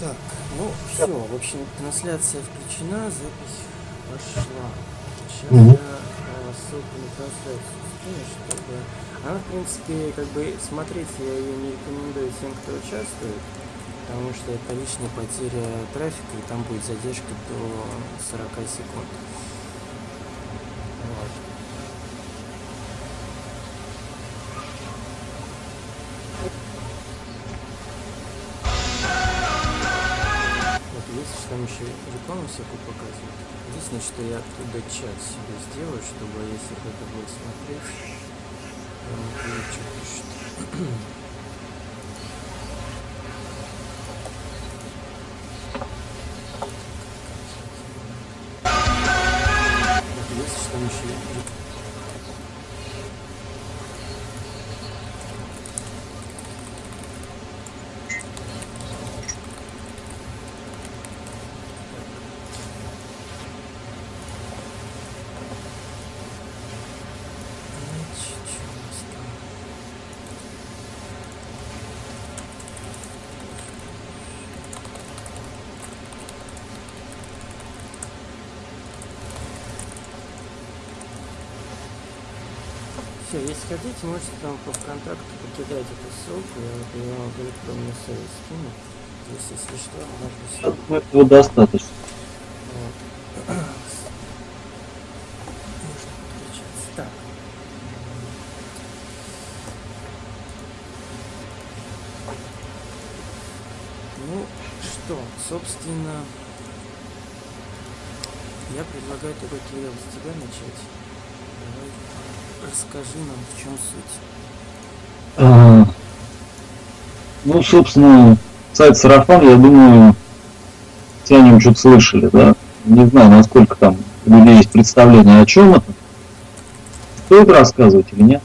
Так, ну все, в общем, трансляция включена, запись пошла. Сейчас Мгм. я э, ссылку на трансляцию скину, чтобы... Она, в принципе, как бы смотреть я ее не рекомендую тем, кто участвует, потому что это лишняя потеря трафика, и там будет задержка до 40 секунд. Рекламу всякую показывают. Единственное, что я оттуда чат себе сделаю, чтобы если кто-то будет смотреть, он увидит, что Все, если хотите, можете там по ВКонтакту покидать эту ссылку, я вот ее в электронную совет скину. То есть, если что, можно все. Ну, Этого достаточно. Вот. Можно подключаться. Так. Ну что, собственно, я предлагаю только, Кирилл, с тебя начать. Расскажи нам, в чем суть. А, Ну, собственно, сайт Сарафан, я думаю, все о нем что-то слышали, да? Не знаю, насколько там у людей есть представление, о чем это. Стоит рассказывать или нет?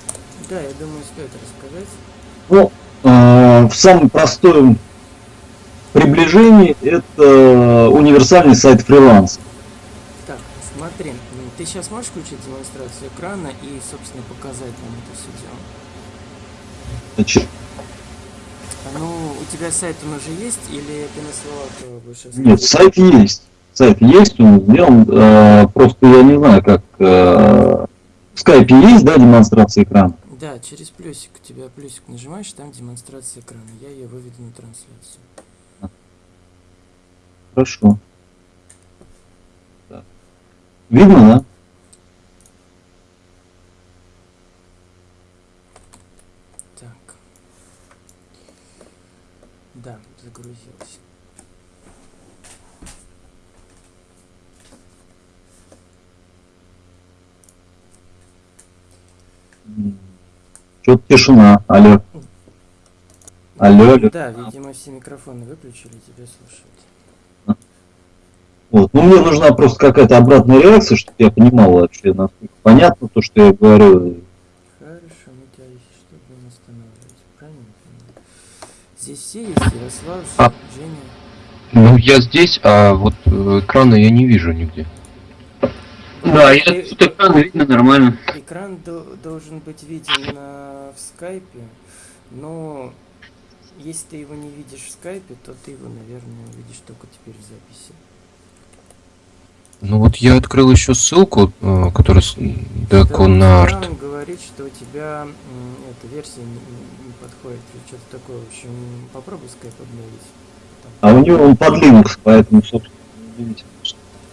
Да, я думаю, стоит рассказать. Ну, э, в самом простом приближении это универсальный сайт фриланса. Так, смотри, ты сейчас можешь включить демонстрацию экрана и, собственно, показать нам это все дело? Значит, Ну, у тебя сайт он уже есть или ты на словах его будешь нет, сайт есть. Сайт есть, он сделан. э, просто я не знаю, как э, в скайпе есть, да, демонстрация экрана? Да, через плюсик. У тебя плюсик нажимаешь, там демонстрация экрана. Я ее выведу на трансляцию. Хорошо. Видно, да? Так. Да, загрузилась. Что-то тишина. Алло. Алло, алло. Да, видимо, все микрофоны выключили, тебя слушают. Вот. Ну, мне нужна просто какая-то обратная реакция, чтобы я понимал вообще, насколько понятно то, что я говорю. Хорошо, мы тебя, что, будем останавливать. Правильно? Здесь все есть, Ярослав, А. Женя. Ну, я здесь, а вот э, экрана я не вижу нигде. Да, я тут экран видно нормально. Экран до- должен быть виден на, в скайпе, но если ты его не видишь в скайпе, то ты его, наверное, увидишь только теперь в записи. Ну вот я открыл еще ссылку, э, которая с- Деконарт. Экран говорит, что у тебя эта версия не, не- подходит, что-то такое. В общем, попробуй скайп обновить. А у него он под Linux, поэтому, собственно,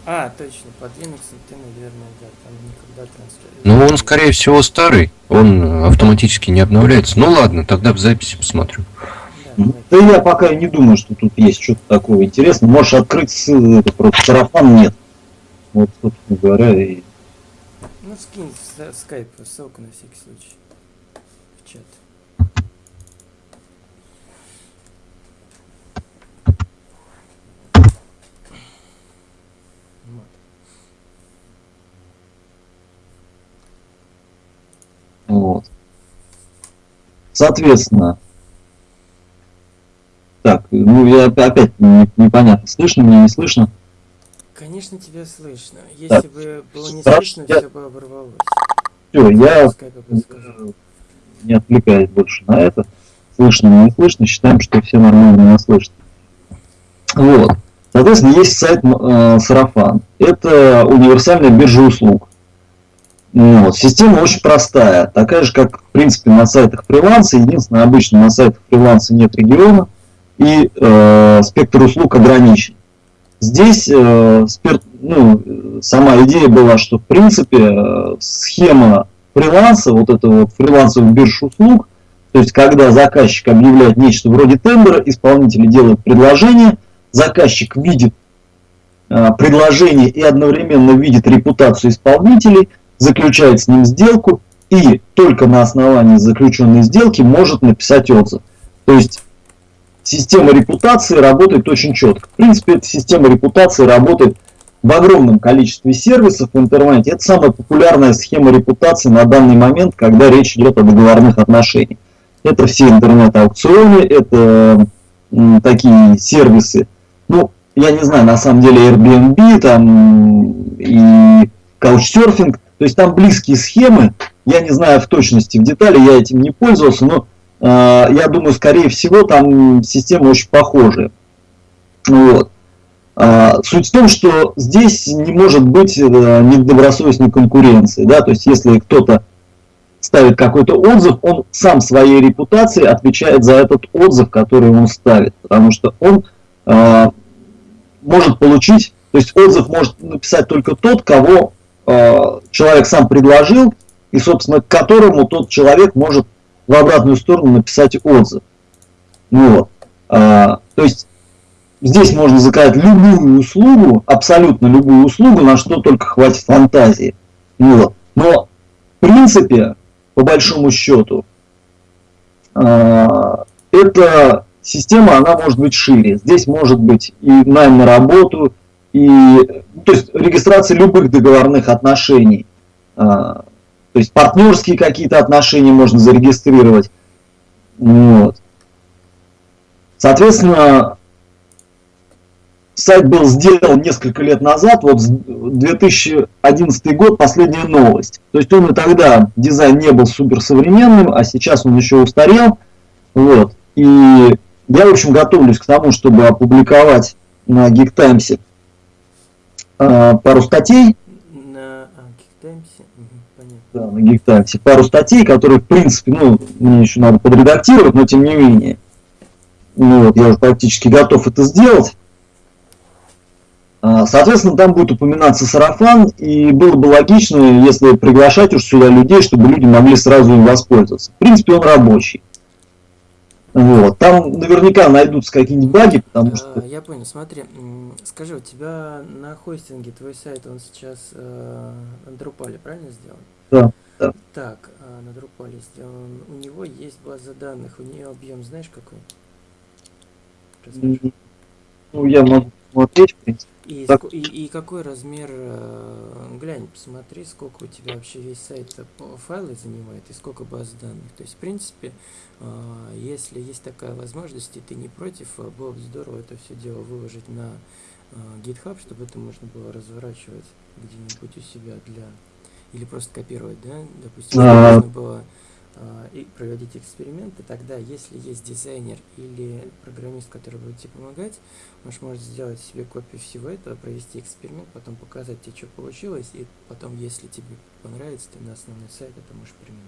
А, точно, под Linux ты, наверное, да, там никогда трансляция. Ну он, скорее всего, старый, он автоматически не обновляется. Ну ладно, тогда в записи посмотрю. Да, Ну. Да я пока не думаю, что тут есть что-то такого интересного. Можешь открыть ссылку, просто сарафан нет. Вот, собственно говоря, и Ну, скинь в с- скайп ссылку на всякий случай. В чат. Вот. Вот. Соответственно, так, ну я оп- опять не- непонятно, слышно меня, не слышно. Конечно, тебя слышно. Если Так, бы было не слышно, я- все бы оборвалось. Все, я подскажу. не отвлекаюсь больше на это. Слышно, не слышно, считаем, что все нормально меня слышат. Вот. Соответственно, есть сайт э, Сарафан. Это универсальная биржа услуг. Вот. Система очень простая, такая же, как в принципе на сайтах фриланса. Единственное, обычно на сайтах фриланса нет региона и э, спектр услуг ограничен. Здесь э, спер, ну, сама идея была, что в принципе э, схема фриланса, вот это вот фрилансовых бирж услуг, то есть когда заказчик объявляет нечто вроде тендера, исполнители делают предложение, заказчик видит э, предложение и одновременно видит репутацию исполнителей, заключает с ним сделку и только на основании заключенной сделки может написать отзыв. То есть система репутации работает очень четко. В принципе, эта система репутации работает в огромном количестве сервисов в интернете. Это самая популярная схема репутации на данный момент, когда речь идет о договорных отношениях. Это все интернет-аукционы, это такие сервисы. Ну, я не знаю, на самом деле Airbnb там и Couchsurfing, то есть там близкие схемы, я не знаю в точности, в детали, я этим не пользовался, но я думаю, скорее всего, там система очень похожая. Вот. А, суть в том, что здесь не может быть э, недобросовестной конкуренции. Да? То есть если кто-то ставит какой-то отзыв, он сам своей репутацией отвечает за этот отзыв, который он ставит. Потому что он э, может получить, то есть отзыв может написать только тот, кого э, человек сам предложил, и, собственно, к которому тот человек может в обратную сторону написать отзыв. Вот. А, то есть здесь можно заказать любую услугу, абсолютно любую услугу, на что только хватит фантазии. Вот. Но в принципе по большому счету, а, эта система, она может быть шире. Здесь может быть и найм на работу, и то есть регистрация любых договорных отношений. А, то есть партнерские какие-то отношения можно зарегистрировать. Вот. Соответственно, сайт был сделан несколько лет назад, вот 2011 год, последняя новость. То есть он и тогда дизайн не был суперсовременным, а сейчас он еще устарел. Вот. И я, в общем, готовлюсь к тому, чтобы опубликовать на Geek э, пару статей. На а, Geek Times? Угу, понятно. Да, на Times. Пару статей, которые, в принципе, ну, мне еще надо подредактировать, но тем не менее. Ну, вот, я уже практически готов это сделать. А, соответственно, там будет упоминаться сарафан, и было бы логично, если приглашать уж сюда людей, чтобы люди могли сразу им воспользоваться. В принципе, он рабочий. Вот. Там наверняка найдутся какие-нибудь баги, потому что... Я понял, смотри, скажи, у тебя на хостинге твой сайт, он сейчас э, Drupal, правильно сделан? Да, да. Так, э, на Drupal сделан, у него есть база данных, у нее объем знаешь какой? Расскажи. Ну, я могу смотреть, в принципе. И, так. и, и какой размер, э, глянь, посмотри, сколько у тебя вообще весь сайт файлы занимает и сколько баз данных. То есть, в принципе, э, если есть такая возможность, и ты не против, э, было бы здорово это все дело выложить на GitHub, чтобы это можно было разворачивать где-нибудь у себя для... Или просто копировать, да? Допустим, а... можно было а, и проводить эксперименты, тогда если есть дизайнер или программист, который будет тебе помогать, он может сделать себе копию всего этого, провести эксперимент, потом показать тебе, что получилось, и потом, если тебе понравится, ты на основной сайт это можешь применить.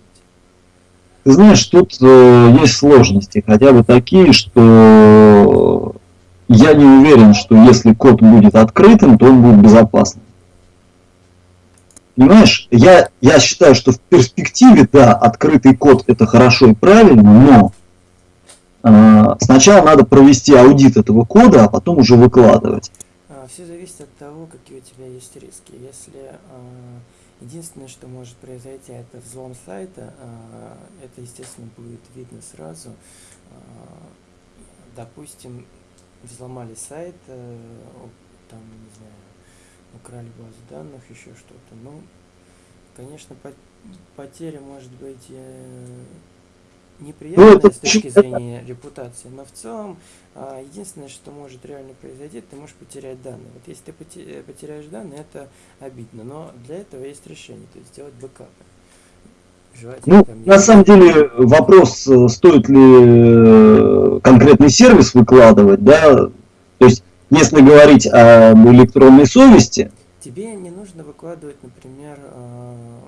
Ты знаешь, тут э, есть сложности, хотя бы такие, что я не уверен, что если код будет открытым, то он будет безопасным. Понимаешь, я, я считаю, что в перспективе, да, открытый код это хорошо и правильно, но э, сначала надо провести аудит этого кода, а потом уже выкладывать. А, Все зависит от того, какие у тебя есть риски. Если э, единственное, что может произойти, это взлом сайта, э, это, естественно, будет видно сразу. Э, допустим, взломали сайт, э, там, не знаю, украли базу данных, еще что-то. Ну, конечно, потеря может быть э, неприятная ну, с точки зрения репутации, но в целом а, единственное, что может реально произойти, ты можешь потерять данные. Вот если ты э, потеряешь данные, это обидно, но для этого есть решение, то есть сделать бэкапы. Ну, на самом деле вопрос, э, стоит ли конкретный сервис выкладывать, да, то есть если говорить об электронной совести, Тебе не нужно выкладывать, например, э,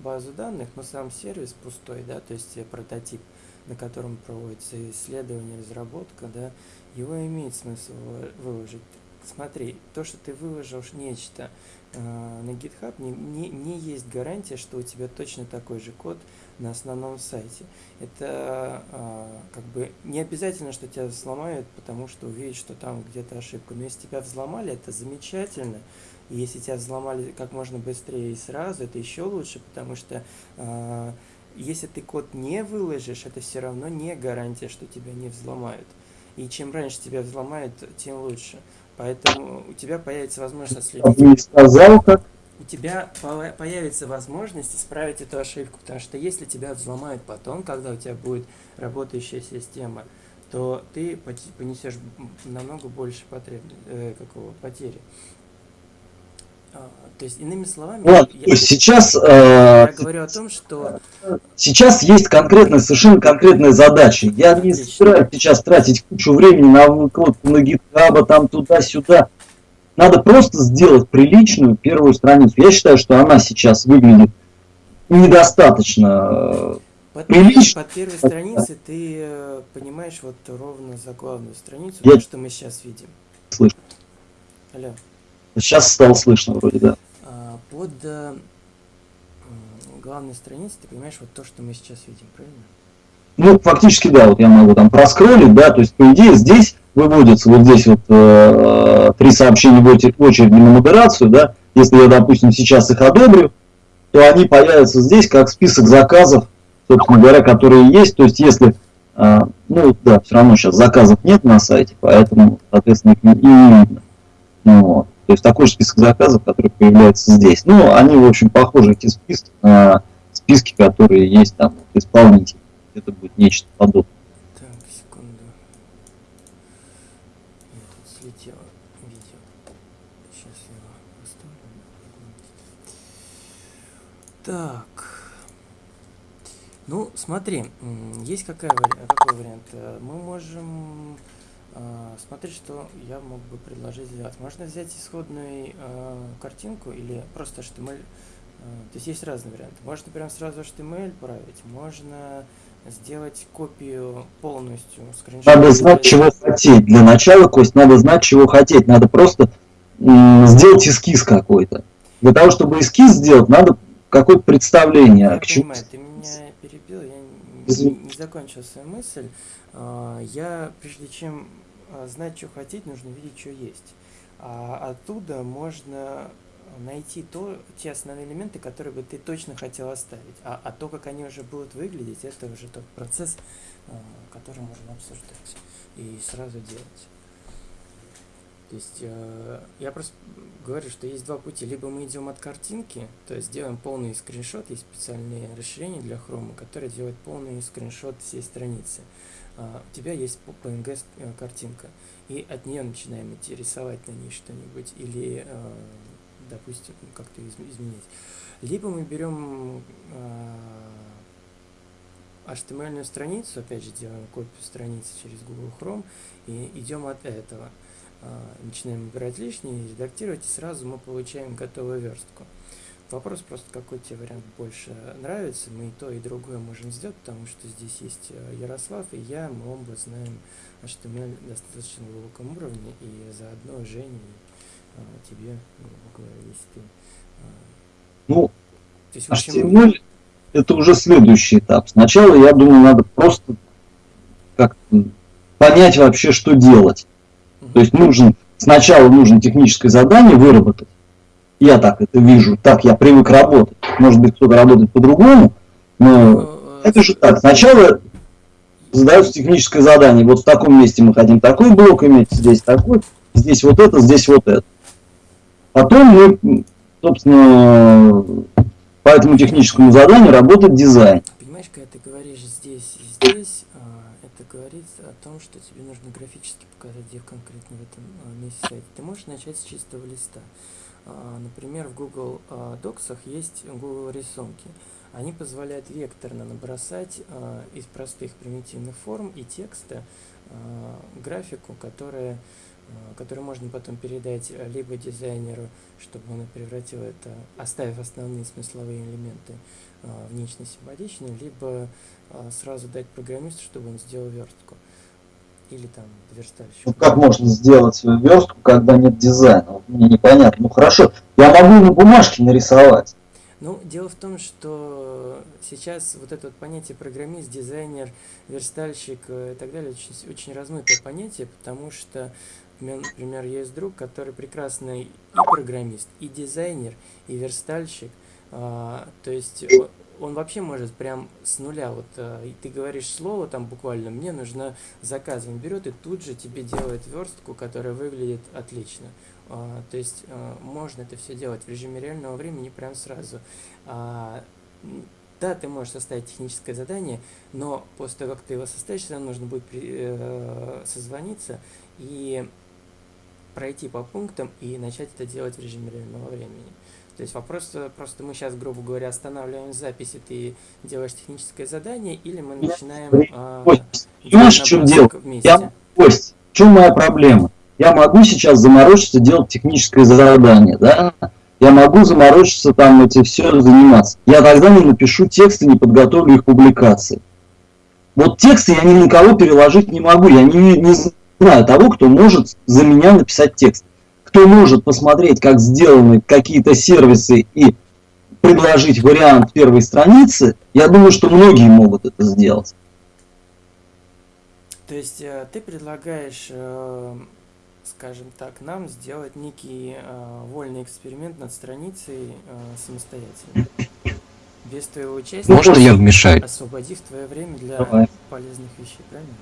базу данных, но сам сервис пустой, да, то есть э, прототип, на котором проводится исследование, разработка, да, его имеет смысл вы- выложить. Смотри, то, что ты выложил нечто э, на GitHub, не, не, не есть гарантия, что у тебя точно такой же код на основном сайте. Это э, как бы не обязательно, что тебя взломают, потому что увидят, что там где-то ошибка. Но если тебя взломали, это замечательно. И если тебя взломали как можно быстрее и сразу, это еще лучше, потому что э, если ты код не выложишь, это все равно не гарантия, что тебя не взломают. И чем раньше тебя взломают, тем лучше. Поэтому у тебя появится возможность я отследить бы не сказал, как у тебя по- появится возможность исправить эту ошибку, потому что если тебя взломают потом, когда у тебя будет работающая система, то ты понесешь намного больше потреб... э, какого потери. А, то есть, иными словами, Ладно, я, сейчас, э, я говорю о том, что сейчас есть конкретная, совершенно конкретная задача. Я не Отлично. собираюсь сейчас тратить кучу времени на выкладку на GitHub, там туда-сюда. Надо просто сделать приличную первую страницу. Я считаю, что она сейчас выглядит недостаточно. э, под, прилично. под первой страницей ты э, понимаешь вот ровно за главную страницу, Я- то, что мы сейчас видим. Слышно. Алло. Сейчас стало слышно вроде, да. А, под э, главной страницей ты понимаешь вот то, что мы сейчас видим, правильно? Ну, фактически, да, вот я могу там проскроллить, да, то есть, по идее, здесь выводятся вот здесь вот э, три сообщения в очередь на модерацию, да, если я, допустим, сейчас их одобрю, то они появятся здесь как список заказов, собственно говоря, которые есть, то есть, если, э, ну, да, все равно сейчас заказов нет на сайте, поэтому, соответственно, их и не видно. Ну, вот. То есть, такой же список заказов, который появляется здесь. Ну, они, в общем, похожи, эти списки, на списки, которые есть там у исполнителей это будет нечто подобное. Так, секунду. Я тут слетело видео. Сейчас я его поставлю. Так. Ну, смотри, есть какая, какой вариант? Э, Мы можем э, смотри, что я мог бы предложить сделать. Можно взять исходную э, картинку или просто HTML. э, То есть есть разные варианты. Можно прям сразу HTML править, можно сделать копию полностью скриншота. Надо знать, чего хотеть. Для начала, Кость, надо знать, чего хотеть. Надо просто сделать эскиз какой-то. Для того, чтобы эскиз сделать, надо какое-то представление. К чему- ты меня перебил, я не, не закончил свою мысль. А, Я, прежде чем а, знать, что хотеть, нужно видеть, что есть. А оттуда можно найти то, те основные элементы, которые бы ты точно хотел оставить. А, а то, как они уже будут выглядеть, это уже тот процесс, а, который можно обсуждать и сразу делать. То есть э, я просто говорю, что есть два пути. Либо мы идем от картинки, то есть делаем полный скриншот, есть специальные расширения для хрома, которые делают полный скриншот всей страницы. А, у тебя есть PNG э, картинка, и от нее начинаем идти рисовать на ней что-нибудь, или, э, допустим, как-то из- изменить. Либо мы берем HTML страницу, опять же делаем копию страницы через Google Chrome, и идем от этого. А, начинаем убирать лишнее, редактировать, и сразу мы получаем готовую верстку. Вопрос просто, какой тебе вариант больше нравится. Мы и то, и другое можем сделать, потому что здесь есть э, Ярослав и я, мы оба знаем HTML достаточно глубоком уровне, и заодно Жене и а, тебе, грубо говоря, если ты... а, Ну, то есть, общем, HTML это уже следующий этап. Сначала, я думаю, надо просто как понять вообще, что делать. То есть нужен, сначала нужно техническое задание выработать. Я так это вижу, так я привык работать. Может быть, кто-то работает по-другому, но э, это же так. Сначала задается техническое задание. Вот в таком месте мы хотим такой блок иметь, здесь такой, здесь вот это, здесь вот это. Потом мы, собственно, по этому техническому заданию работает дизайн. Понимаешь, когда ты говоришь здесь и здесь, говорит о том, что тебе нужно графически показать, где конкретно в этом а, месте сайта. Ты можешь начать с чистого листа. А, Например, в Google а, Docs есть Google рисунки. Они позволяют векторно набросать а, из простых примитивных форм и текста а, графику, которая а, который можно потом передать либо дизайнеру, чтобы он превратил это, оставив основные смысловые элементы а, внешне симпатичные, либо а, сразу дать программисту, чтобы он сделал верстку. Или там верстальщик. Ну как можно сделать верстку, когда нет дизайна? Вот Мне непонятно. Ну хорошо, я могу на бумажке нарисовать. Ну, дело в том, что сейчас вот это вот понятие программист, дизайнер, верстальщик э, и так далее очень, очень размытое понятие, потому что, например, есть друг, который прекрасный и программист, и дизайнер, и верстальщик. А, то есть он вообще может прям с нуля, вот и ты говоришь слово там буквально, мне нужно заказ, он берет и тут же тебе делает верстку, которая выглядит отлично. А, то есть а, можно это все делать в режиме реального времени прям сразу. А, да, ты можешь составить техническое задание, но после того, как ты его составишь, нам нужно будет э, созвониться и пройти по пунктам и начать это делать в режиме реального времени. То есть вопрос, э, просто мы сейчас, грубо говоря, останавливаем запись, и ты делаешь техническое задание, или мы начинаем а, понимаешь, в чем дело? вместе. Я, Кость, в чем моя проблема? Я могу сейчас заморочиться, делать техническое задание, да? Я могу заморочиться, там, эти все заниматься. Я тогда не напишу тексты, не подготовлю их публикации. Вот тексты я ни на кого переложить не могу. Я не, не знаю того, кто может за меня написать текст. Кто может посмотреть, как сделаны какие-то сервисы и предложить вариант первой страницы, я думаю, что многие могут это сделать. То есть э, ты предлагаешь, э, скажем так, нам сделать некий э, вольный эксперимент над страницей самостоятельно. Без твоего участия, Можно я вмешаюсь? освободив твое время для Давай. полезных вещей, правильно?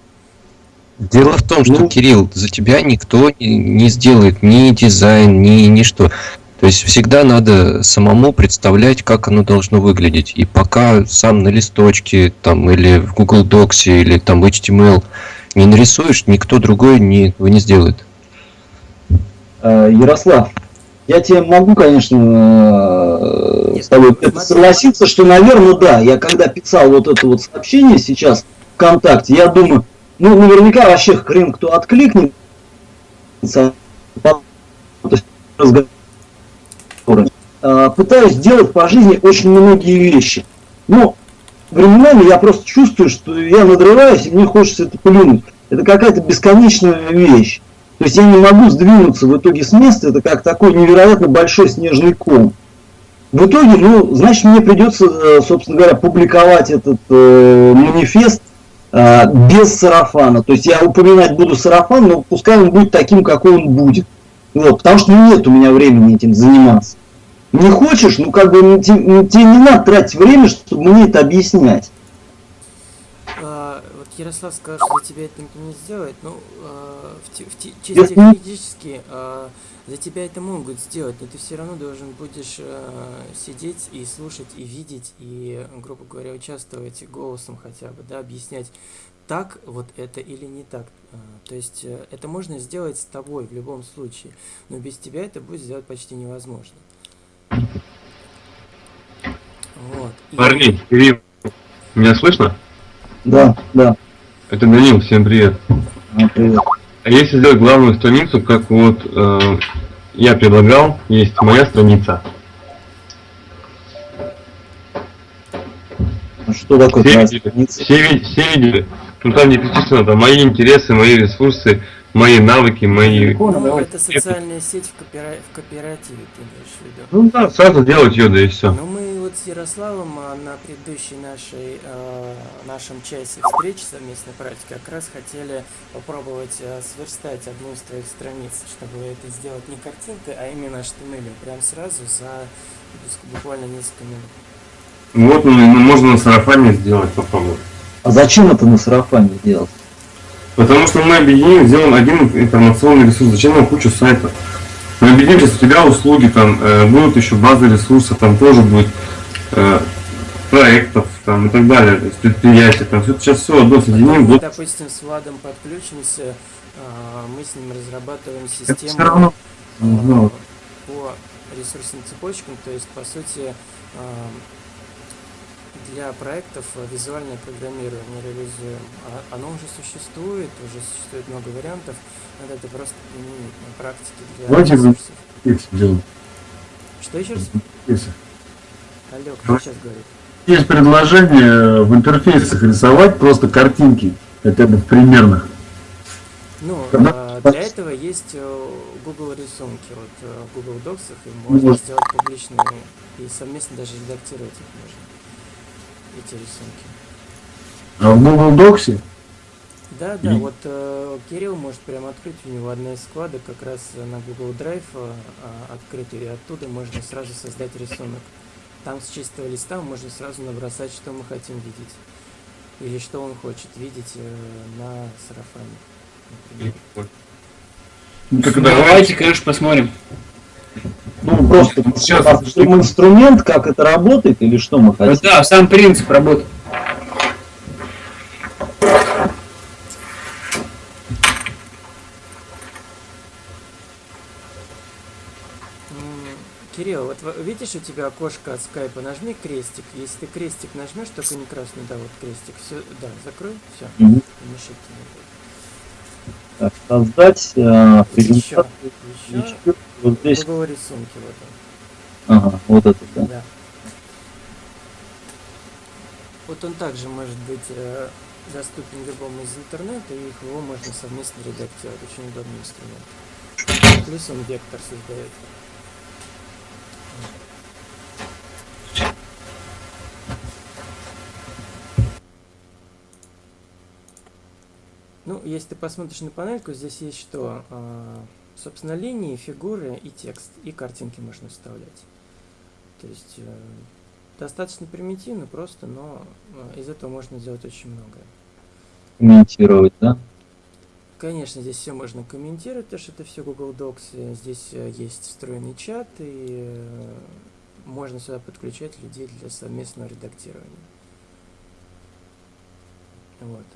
Дело в том, что, Ну. Кирилл, за тебя никто не- сделает ни дизайн, ни ничто. То есть всегда надо самому представлять, как оно должно выглядеть. И пока сам на листочке там, или в Google Docs или там HTML не нарисуешь, никто другой не, его не сделает. Э, Ярослав, я тебе могу, конечно, э, с тобой согласиться, что, наверное, да. Я когда писал вот это вот сообщение сейчас ВКонтакте, я думаю, ну, наверняка вообще хрен кто откликнется. Э, Пытаюсь делать по жизни очень многие вещи. Но временами я просто чувствую, что я надрываюсь, и мне хочется это плюнуть. Это какая-то бесконечная вещь. То есть я не могу сдвинуться в итоге с места, это как такой невероятно большой снежный ком. В итоге, ну, значит, мне придется, э, собственно говоря, публиковать этот э, манифест без сарафана. То есть я упоминать буду сарафан, но пускай он будет таким, какой он будет. Вот, потому что нет у меня времени этим заниматься. Не хочешь, ну как бы ну, те- ну, тебе не надо тратить время, чтобы мне это объяснять. А, вот Ярослав сказал, что за тебя это никто не сделает. Ну, а, в в чисто юридически а, за тебя это могут сделать, но ты все равно должен будешь а, сидеть и слушать, и видеть, и, грубо говоря, участвовать голосом хотя бы, да, объяснять, так вот это или не так. А, то есть э, это можно сделать с тобой в любом случае, но без тебя это будет сделать почти невозможно. Вот. И- Парни, Кирилл, меня слышно? Да, да. Это Данил, всем привет. А, привет. А если сделать главную страницу, как вот э, я предлагал, есть моя страница. А Что такое Все видели? Все, ви- все видели? Ну там не перечислено, там мои интересы, мои ресурсы, мои навыки, мои... Ну, это социальная сеть в, копира- в кооперативе, ты имеешь в виду. Ну да, сразу делать ее, да и все. Ну, Ярославом а, на предыдущей нашей, э, нашем часе встречи совместной практики как раз хотели попробовать э, сверстать одну из твоих страниц, чтобы это сделать не картинкой, а именно HTML, прям сразу за буквально несколько минут. Вот, ну, ну, можно на сарафане сделать, попробовать. А зачем это на сарафане делать? Потому что мы объединим, сделаем один информационный ресурс. Зачем нам кучу сайтов? Мы объединим сейчас у тебя услуги, там э, будут еще базы ресурсов, там тоже будет э, проектов там, и так далее, то есть предприятия, там все, сейчас все одно соединим, мы, допустим, с Владом подключимся, а, мы с ним разрабатываем систему равно. а, Ну, по ресурсным цепочкам, то есть, по сути, а, для проектов визуальное программирование реализуем. А оно уже существует, уже существует много вариантов, надо это просто применить на практике для Давайте ресурсов. Что еще раз? Алло, кто сейчас говорит? Есть предложение в интерфейсах рисовать просто картинки, хотя бы в примерных. Ну, Когда- э, для этого есть э, Google рисунки, вот э, в Google Docs их и можно Вот. сделать публичными и совместно даже редактировать их можно, эти рисунки. А в Google Docs Да, да, И- вот э, Кирилл может прямо открыть, у него одна из вкладок как раз на Google Drive э, а, и оттуда можно сразу создать рисунок. Там с чистого листа можно сразу набросать, что мы хотим видеть. Или что он хочет видеть э, на сарафане. например. ну, так давай. Давайте, конечно, посмотрим. Ну, просто Сейчас. посмотрим инструмент, как это работает, или что мы хотим. да, сам принцип работы. М, Кирилл, вот во- видишь у тебя окошко от скайпа, нажми крестик. Если ты крестик нажмешь, только не красный, да, вот крестик. Все, да, закрой, все. Мгм. Мешать не будет. Так, создать э, презентацию. еще. Еще вот здесь. Google рисунки, вот он. Ага, вот это, да. Да. Вот он также может быть э, доступен любому из интернета, и его можно совместно редактировать. Очень удобный инструмент. Плюс он вектор создает. Ну, если ты посмотришь на панельку, здесь есть что? А, собственно, линии, фигуры и текст, и картинки можно вставлять. То есть э, достаточно примитивно, просто, но э, из этого можно сделать очень многое. Комментировать, да? Конечно, здесь все можно комментировать, потому что это все Google Docs. э, Здесь есть встроенный чат, и можно сюда подключать людей для совместного редактирования. Вот.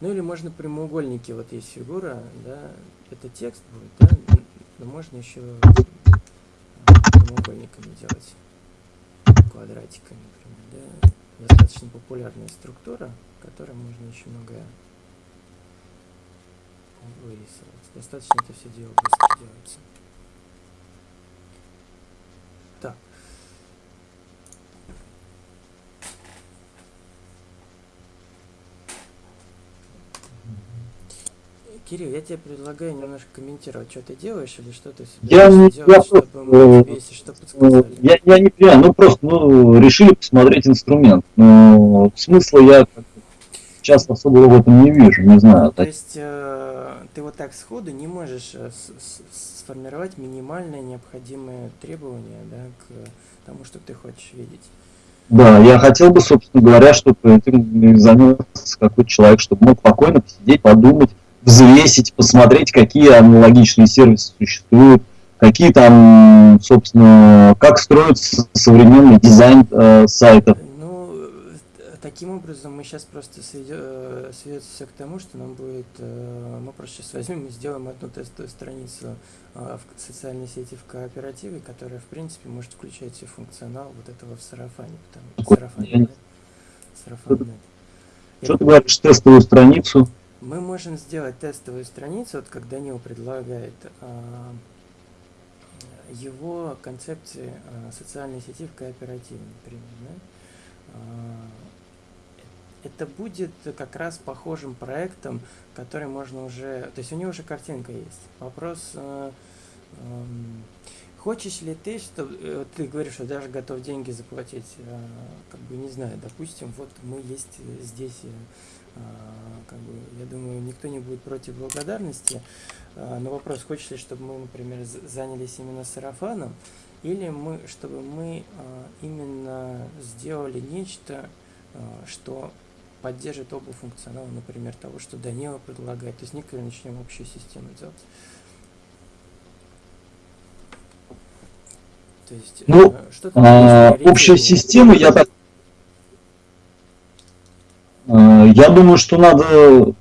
Ну или можно прямоугольники, вот есть фигура, да, это текст будет, да, но можно еще прямоугольниками делать, квадратиками, например, да. Достаточно популярная структура, которой можно очень многое вырисовать. Достаточно это все дело быстро делается. Так. Кирилл, я тебе предлагаю немножко комментировать, что ты делаешь или что ты Я не- делать, я чтобы мы просто, тебе, если что, Ну, подсказали. Я, я не понимаю, ну просто ну, решили посмотреть инструмент. Но смысла я сейчас особо в этом не вижу, не знаю. То есть э, ты вот так сходу не можешь э, сформировать минимальное необходимое требование да, к тому, что ты хочешь видеть. Да, я хотел бы, собственно говоря, чтобы этим занялся какой-то человек, чтобы мог спокойно посидеть, подумать, взвесить, посмотреть, какие аналогичные сервисы существуют, какие там, собственно, как строится современный дизайн э, сайтов. Ну, э, таким образом мы сейчас просто сведется все к тому, что нам будет, э, мы просто сейчас возьмем и сделаем одну тестовую страницу э, в социальной сети в кооперативе, которая, в принципе, может включать все функционал вот этого в сарафане, потому сарафане, да? Сарафан, Что ты говоришь, тестовую страницу? Мы можем сделать тестовую страницу, вот как Данил предлагает, а, его концепции а, социальной сети в кооперативе, например. да. А, Это будет как раз похожим проектом, который можно уже... То есть у него уже картинка есть. Вопрос, ам, хочешь ли ты, что э, ты говоришь, что даже готов деньги заплатить, как бы не знаю, допустим, вот мы есть здесь э, как бы, я думаю, никто не будет против благодарности. А, Но вопрос, хочешь ли, чтобы мы, например, занялись именно сарафаном, или мы, чтобы мы а, именно сделали нечто, а, что поддержит оба функционала, например, того, что Данила предлагает. То есть некоторую начнем общую систему делать. То есть, Ну, э, что А, общая система, я так... А, Я думаю, что надо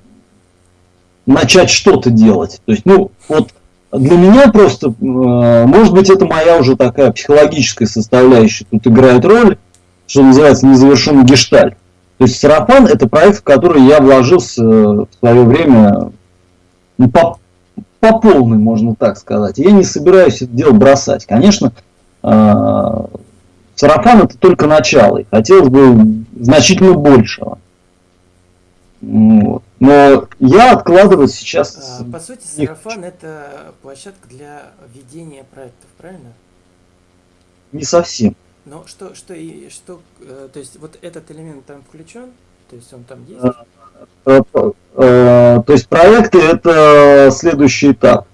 начать что-то делать. То есть, ну, вот для меня просто, э, может быть, это моя уже такая психологическая составляющая тут играет роль. что называется, незавершенный гештальт. То есть сарафан это проект, в который я вложился в свое время ну, по, по полной, можно так сказать. Я не собираюсь это дело бросать. Конечно, э, сарафан это только начало, и хотелось бы значительно большего. Вот. Но я откладывать сейчас... А, По сути, сарафан это площадка для ведения проектов, правильно? Не совсем. Но что, что и что, э, то есть вот этот элемент там включен, то есть он там есть. А, Э, э, То есть проекты это следующий этап,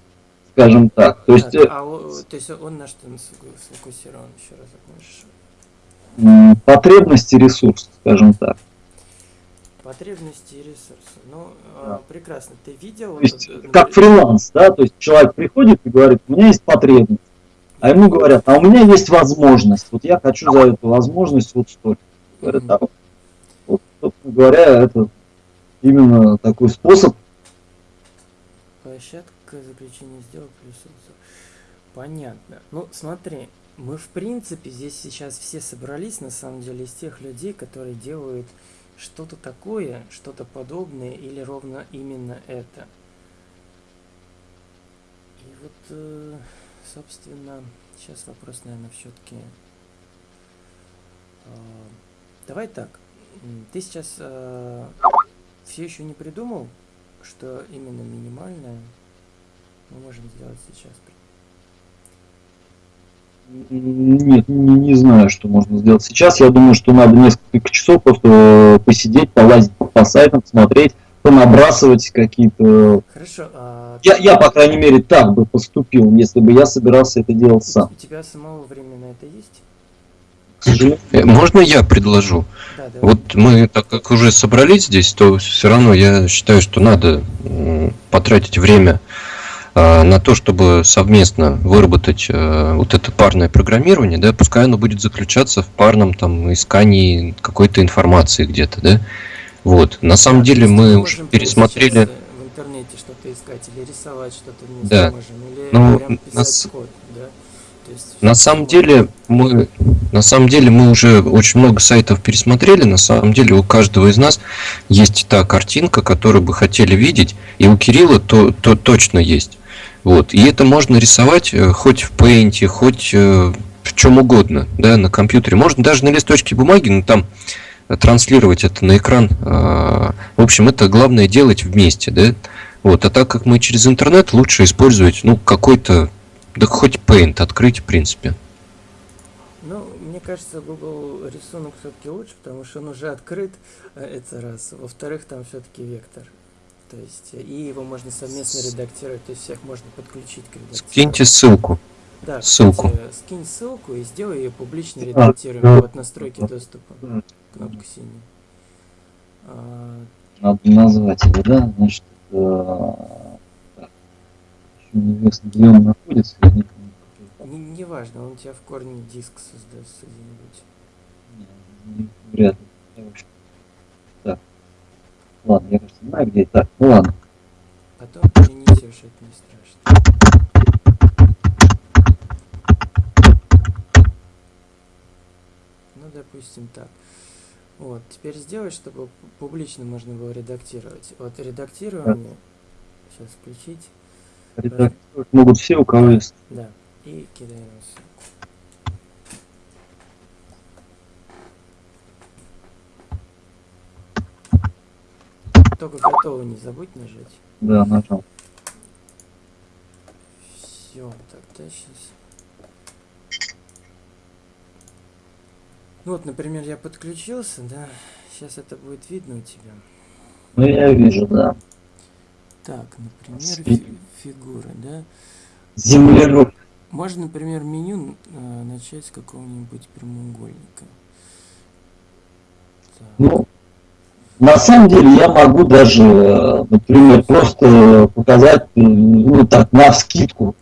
скажем так. То есть а о- то есть он на что сфоку- сфокусирован еще раз можешь? потребности ресурс, скажем так. Потребности и ресурсы. Ну, э, Да. прекрасно. Ты видел? То есть э, как фриланс, да, то есть человек приходит и говорит, у меня есть потребность, а ему говорят, а у меня есть возможность, вот я хочу за эту возможность вот столько. Говорят, а вот, вот, собственно говоря, это именно такой способ. Площадка заключения сделок плюс. Понятно. Ну, смотри, мы в принципе здесь сейчас все собрались, на самом деле, из тех людей, которые делают что-то такое, что-то подобное или ровно именно это. И вот, э, собственно, сейчас вопрос, наверное, все-таки... Давай так. Ты сейчас все еще не придумал, что именно минимальное мы можем сделать сейчас. Нет, не, не знаю, что можно сделать сейчас. Я думаю, что надо несколько часов просто э, посидеть, полазить по сайтам, смотреть, понабрасывать какие-то... Хорошо. А Я, я, по крайней мере, так бы поступил, если бы я собирался это делать сам. у тебя самого времени на это есть? К сожалению, Э, Можно я предложу? Да, да. Вот мы, так как уже собрались здесь, то все равно я считаю, что надо потратить время на то, чтобы совместно выработать э, вот это парное программирование, да, пускай оно будет заключаться в парном там искании какой-то информации где-то, да. Вот. На самом Да, деле мы уже пересмотрели. э, В интернете что-то искать или рисовать что-то вместе Да. можем, или Ну, прям писать нас- код, да? Есть На самом деле мы на самом деле мы уже очень много сайтов пересмотрели. На самом деле у каждого из нас есть та картинка, которую бы хотели видеть, и у Кирилла то, то точно есть. Вот. И это можно рисовать э, хоть в Paint, хоть э, в чем угодно, да, на компьютере. Можно даже на листочке бумаги, но там э, транслировать это на экран. А, В общем, это главное делать вместе, да. Вот. А так как мы через интернет, лучше использовать, ну, какой-то, да хоть Paint открыть, в принципе. Ну, мне кажется, Google рисунок все-таки лучше, потому что он уже открыт, это раз. Во-вторых, там все-таки вектор. То есть, э, и его можно совместно редактировать, то есть всех можно подключить к редактированию. Скиньте ссылку. Да, ссылку. кстати, скинь ссылку и сделай ее публично А, редактируемой. да. Вот настройки доступа. Кнопка синяя. А, надо назвать его, да, значит, э, так, еще неизвестно, где он находится, я не не, не важно, он у тебя в корне диск создастся где-нибудь. Вряд ли. Я, в общем, Так. Ладно, я кажется, знаю, где это. Ну ладно. Потом перенесешь, это не страшно. Ну, допустим, так. Вот, теперь сделай, чтобы публично можно было редактировать. Вот редактирование. Сейчас включить. Редактировать могут все, у кого есть. Да. И кидаем Только готово не забудь нажать. Да, нажал. Все, тогда сейчас. Ну вот, например, я подключился, да. Сейчас это будет видно у тебя. Ну, я вижу, да. Так, например, фи- фигура, да. Землероб. Можно, например, меню э, начать с какого-нибудь прямоугольника. Так. Ну, на самом деле я могу даже, например, просто показать, ну так, на вскидку,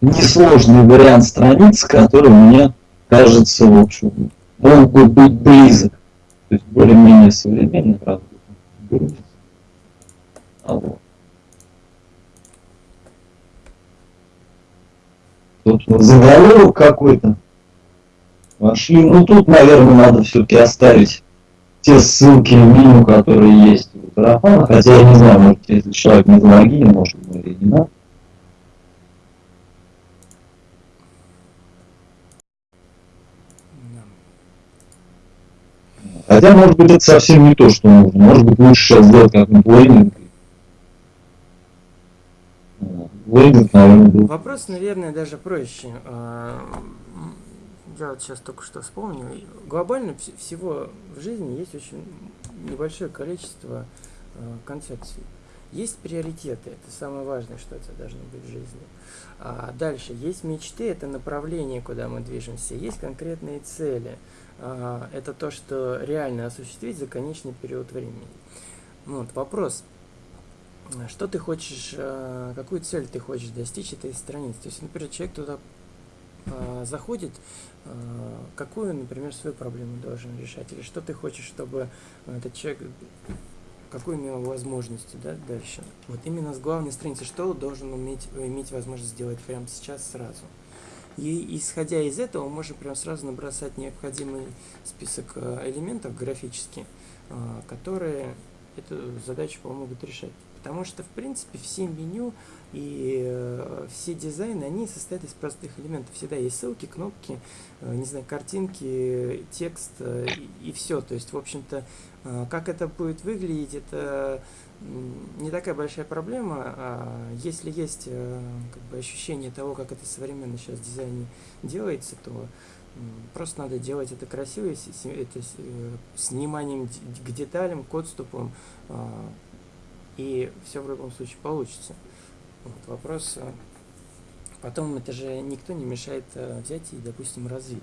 несложный вариант страницы, который мне кажется, в общем, мог бы быть близок. То есть более-менее современный, правда. А вот. Тут заголовок какой-то. вошли. Ну тут, наверное, надо все-таки оставить те ссылки в меню, которые есть у Тарафана, хотя я не знаю, может, если человек не залогинен, может, ему или не надо. Хотя, может быть, это совсем не то, что нужно. Может быть, лучше сейчас сделать как-нибудь лендинг. Вот. Лендинг, наверное, был. Вопрос, наверное, даже проще. Я вот сейчас только что вспомнил. Глобально вс- всего в жизни есть очень небольшое количество а, концепций. Есть приоритеты, это самое важное, что у тебя должно быть в жизни. А дальше есть мечты, это направление, куда мы движемся. Есть конкретные цели. А, Это то, что реально осуществить за конечный период времени. Ну Вот, вопрос. Что ты хочешь, э, какую цель ты хочешь достичь этой страницы? То есть, например, человек туда э, заходит, э, какую, например, свою проблему должен решать? Или что ты хочешь, чтобы этот человек, какую имел возможности да, дальше? Вот именно с главной страницы, что должен уметь, иметь возможность сделать прямо сейчас, сразу? И исходя из этого, мы можем прям сразу набросать необходимый список э, элементов графически, э, которые эту задачу помогут решать. Потому что, в принципе, все меню и э, все дизайны, они состоят из простых элементов. Всегда есть ссылки, кнопки, э, не знаю, картинки, текст э, и, все. То есть, в общем-то, э, как это будет выглядеть, это не такая большая проблема. А если есть э, как бы ощущение того, как это современно сейчас в дизайне делается, то просто надо делать это красиво, и это с, э, вниманием д- к деталям, к отступам, а, и все в любом случае получится. Вот, вопрос. Потом это же никто не мешает э, взять и, допустим, развить.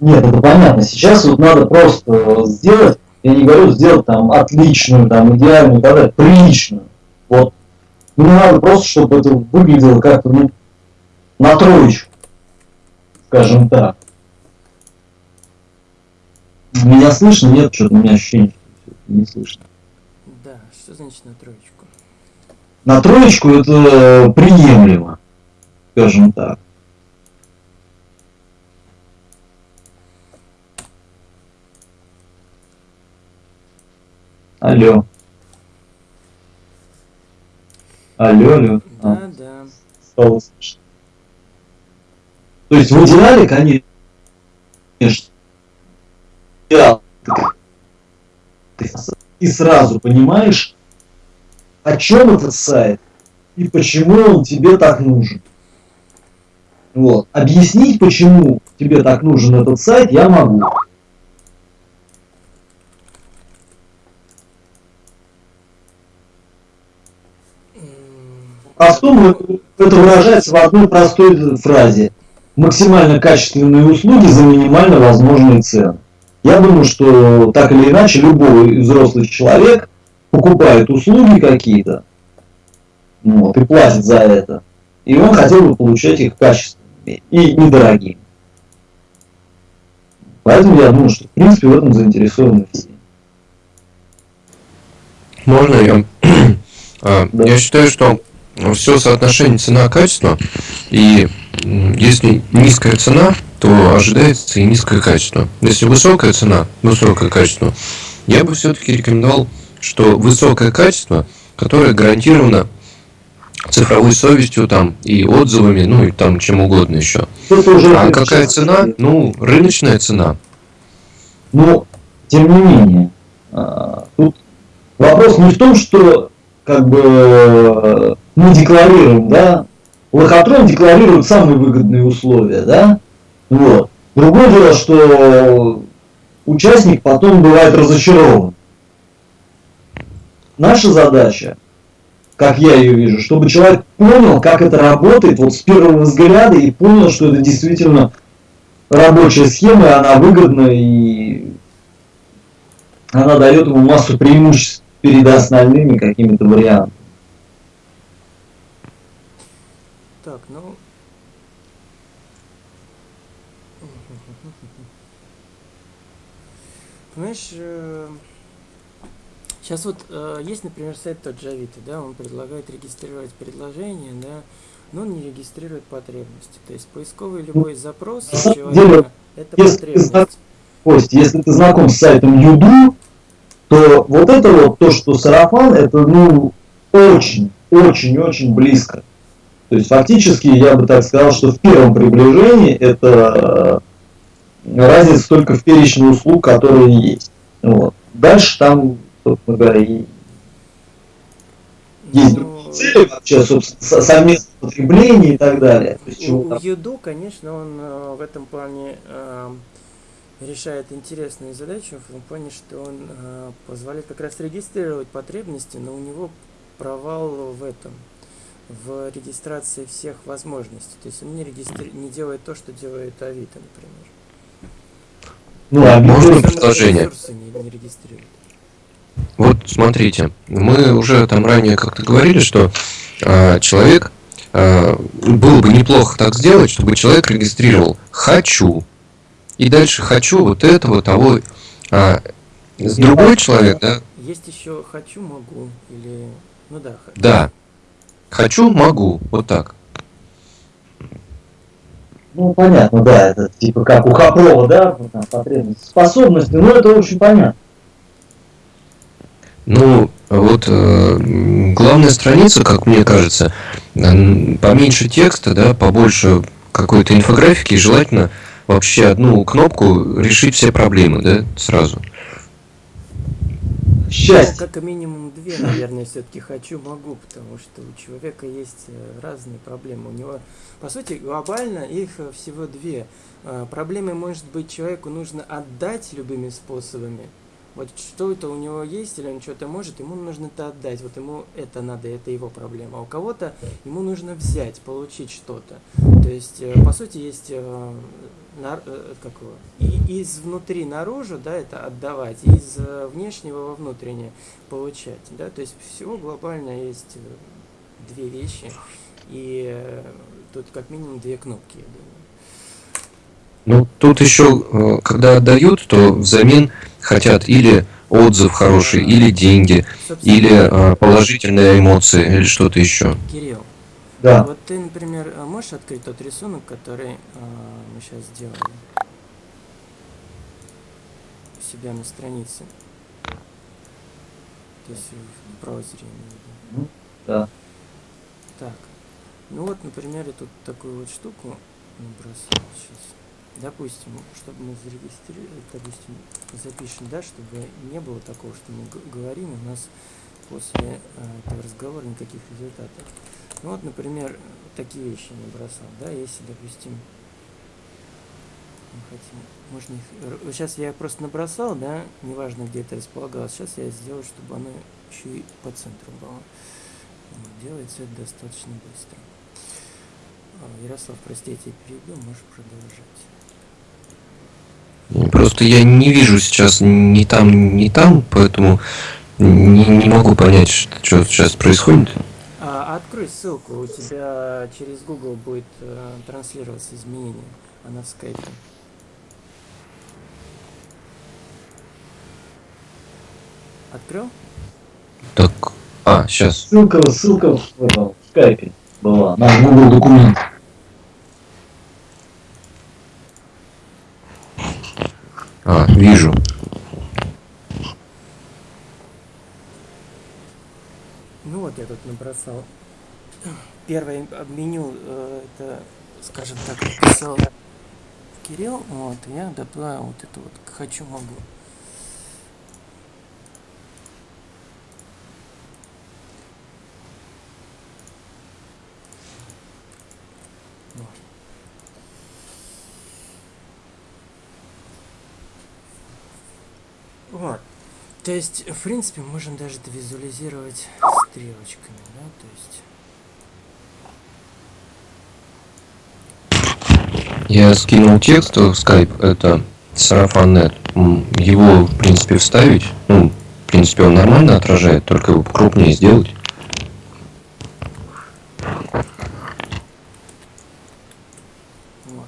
Нет, это понятно. Сейчас вот надо просто сделать, я не говорю сделать там отличную, там идеальную, далее, приличную. Вот. Мне надо просто, чтобы это выглядело как-то, ну, на троечку, скажем так. Меня слышно? Нет, что-то у меня ощущение, что не слышно. Да, что значит на троечку? На троечку это приемлемо, скажем так. Алло. Алло, алло. А, Да, да. стало слышно. То есть в идеале, конечно, и сразу понимаешь, о чем этот сайт и почему он тебе так нужен. Вот. Объяснить, почему тебе так нужен этот сайт, я могу. М, Простому это выражается в одной простой фразе. Максимально качественные услуги за минимально возможные цены. Я думаю, что так или иначе любой взрослый человек покупает услуги какие-то вот, и платит за это. И он хотел бы получать их качественными и недорогими. Поэтому я думаю, что в принципе в этом заинтересованы все. Можно я? А, Да. Я считаю, что все соотношение цена-качество, и если низкая цена, то ожидается и низкое качество. Если высокая цена, высокое качество, я бы все-таки рекомендовал, что высокое качество, которое гарантировано цифровой совестью там и отзывами, ну и там чем угодно еще. А какая цена? Ну, рыночная цена. Но, тем не менее, а, тут вопрос не в том, что как бы мы декларируем, да, лохотрон декларирует самые выгодные условия, да, вот. Другое дело, что участник потом бывает разочарован. Наша задача, как я ее вижу, чтобы человек понял, как это работает вот с первого взгляда и понял, что это действительно рабочая схема, и она выгодна и она дает ему массу преимуществ перед остальными какими-то вариантами. Так, ну... Понимаешь, сейчас вот э, есть, например, сайт тот же Авито, да, он предлагает регистрировать предложение, да, но он не регистрирует потребности. То есть поисковый любой запрос на человека... Это Если ты потребность. знак- Кость, если ты знаком с сайтом Юду, то вот это вот то, что сарафан, это ну очень, очень, очень близко. То есть фактически я бы так сказал, что в первом приближении это э, разница только в перечне услуг, которые есть. Вот. Дальше там, собственно говоря, и есть Ну, другие цели вообще, собственно, со- совместное потребление и так далее. У, у Юду, конечно, он э, в этом плане э, решает интересную задачу, в том плане, что он э, позволяет как раз регистрировать потребности, но у него провал в этом, в регистрации всех возможностей. То есть он не, регистри... не делает то, что делает Авито, например. Ну, а Можно предложение? ресурсы не, не регистрирует. Вот смотрите, мы уже там ранее как-то говорили, что а, человек а, было бы неплохо так сделать, чтобы человек регистрировал хочу и дальше хочу вот этого того. А, с другой человек, да, Есть еще хочу, могу, или... Ну да, х- да, хочу, могу, вот так. Ну, понятно, да, это типа как у Хапрова, да, там потребности, способности, ну, это очень понятно. Ну, вот э, главная страница, как мне кажется, поменьше текста, да, побольше какой-то инфографики, и желательно вообще одну кнопку решить все проблемы, да, сразу. Ну, Счастье. как минимум две, наверное, все-таки хочу, могу, потому что у человека есть э, разные проблемы. У него, по сути, глобально их э, всего две. Э, Проблемы, может быть, человеку нужно отдать любыми способами. Вот что это у него есть, или он что-то может, ему нужно это отдать. Вот ему это надо, это его проблема. А у кого-то ему нужно взять, получить что-то. То есть, э, по сути, есть э, э, как его, и из внутри наружу, да, это отдавать, из внешнего во внутреннее получать, да, то есть всего глобально есть две вещи, и тут как минимум две кнопки, я думаю. Ну, тут еще, когда отдают, то взамен хотят или отзыв хороший, или деньги, Собственно, или э, положительные эмоции, или что-то еще. Кирилл, Да. вот ты, например, э, можешь открыть тот рисунок, который э, мы сейчас сделали у себя на странице? То есть в браузере, виду. Да. Так, ну вот, например, я тут такую вот штуку набросал сейчас. Допустим, чтобы мы зарегистрировали, допустим, запишем, да, чтобы не было такого, что мы говорим, у нас после э, этого разговора никаких результатов. Ну вот, например, такие вещи набросал, да, если, допустим, мы хотим, можно их, сейчас я просто набросал, да, неважно где это располагалось, сейчас я сделаю, чтобы оно еще и по центру было. Делается это достаточно быстро. А, Ярослав, прости, я тебя перебил, можешь продолжать. Просто я не вижу сейчас ни там, ни там, поэтому не, не могу понять, что, что сейчас происходит. А, открой ссылку, у тебя через Google будет э, транслироваться изменение, она в скайпе. Открыл? Так, а, сейчас. Ссылка, ссылка в, в скайпе была, на Google документ. А, вижу. Ну вот я тут набросал. Первое меню, э, это, скажем так, написал Кирилл, вот, я добавил вот это вот «хочу, могу». Вот. Вот. То есть, в принципе, можем даже это визуализировать стрелочками, да, то есть. Я скинул текст в скайп, это сарафан.нет. М, Его, в принципе, вставить. Ну, в принципе, он нормально отражает, только его крупнее сделать. Вот.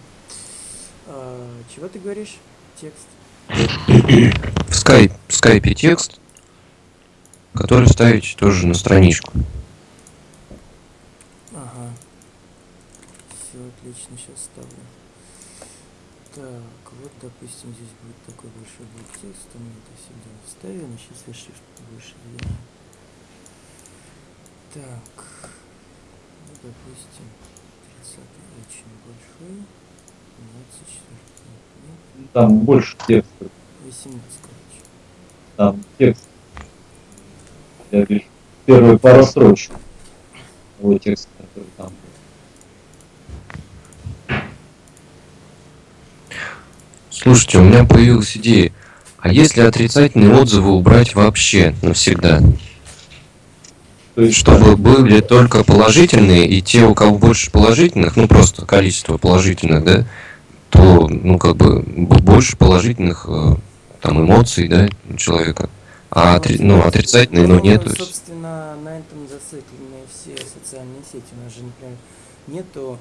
А, чего ты говоришь? Текст. В скайп, в скайпе текст, который вставить тоже на страничку. Ага. Все отлично, сейчас ставлю. Так, допустим, здесь будет такой большой блок текста, мы это сюда вставим, сейчас я shift сделаю. Так, ну, допустим, 30 очень большой, 24 нет, Там больше текста. 18, короче. Там текст. Я вижу. Первые пару строчек. Того текста, который там был. Слушайте, у меня появилась идея. А если отрицательные отзывы убрать вообще навсегда? То есть, Чтобы были только положительные, и те, у кого больше положительных, ну просто количество положительных, да, то, ну как бы, больше положительных э, там эмоций, да, у человека. А отри- ну, отрицательные, ну, нету. Собственно, на этом зациклены все социальные сети. У нас же, например, нету...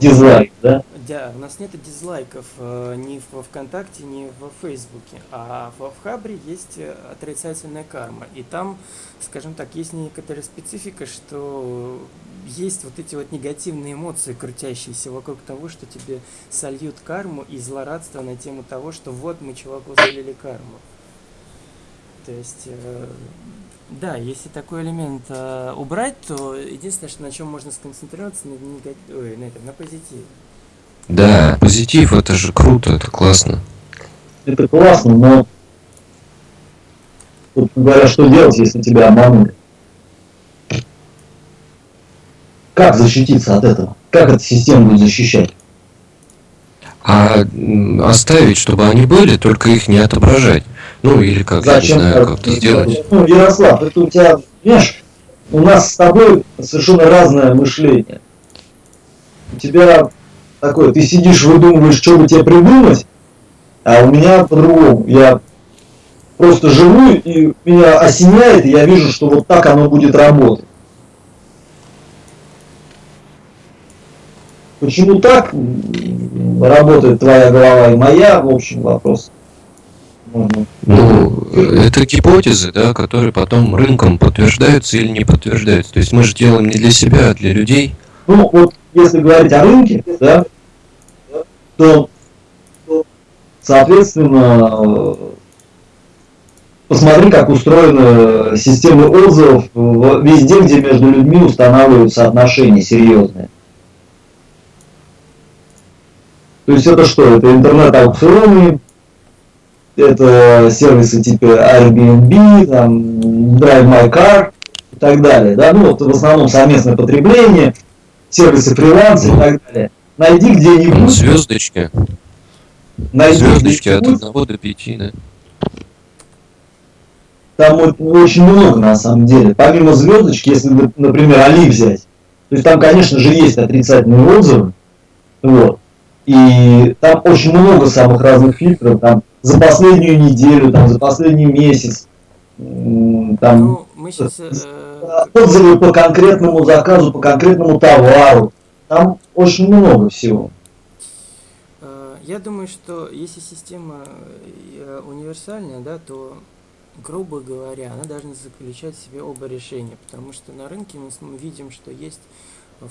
дизлайк, да? Да, у нас нет дизлайков э, ни во ВКонтакте, ни во Фейсбуке, а во в Хабре есть отрицательная карма. И там, скажем так, есть некоторая специфика, что есть вот эти вот негативные эмоции, крутящиеся вокруг того, что тебе сольют карму и злорадство на тему того, что вот мы чуваку залили карму. То есть, э, да, если такой элемент э, убрать, то единственное, что на чем можно сконцентрироваться, на, нега- ой, на, этом, на позитиве. Да, позитив, это же круто, это классно. Это классно, но тут говоря, что делать, если тебя обманули? Как защититься от этого? Как эта система будет защищать? А оставить, чтобы они были, только их не отображать. Ну, или как, я не Зачем знаю, так как это сделать. Ну, Ярослав, это у тебя, понимаешь, у нас с тобой совершенно разное мышление. У тебя такое, ты сидишь, выдумываешь, что бы тебе придумать, а у меня по-другому. Я просто живу, и меня осеняет, и я вижу, что вот так оно будет работать. Почему так работает твоя голова и моя, в общем, вопрос. Ну, это гипотезы, да, которые потом рынком подтверждаются или не подтверждаются. То есть мы же делаем не для себя, а для людей. Ну, вот если говорить о рынке, да, то, соответственно, посмотри, как устроены системы отзывов везде, где между людьми устанавливаются отношения серьезные. То есть это что? Это интернет-аукционы, это сервисы типа Airbnb, там, Drive My Car и так далее. Да? Ну, вот в основном совместное потребление, сервисы фриланса и так далее. Найди где-нибудь, звездочки. найди Звездочки от где-нибудь, 1 до 5, да. там очень много на самом деле. Помимо звездочки, если, например, Али взять, то есть там, конечно же, есть отрицательные отзывы, вот, и там очень много самых разных фильтров, там за последнюю неделю, там за последний месяц, там Ну, мы сейчас... отзывы по конкретному заказу, по конкретному товару, там очень много всего. Э, Я думаю, что если система э, универсальная, да, то, грубо говоря, она должна заключать в себе оба решения, потому что на рынке мы видим, что есть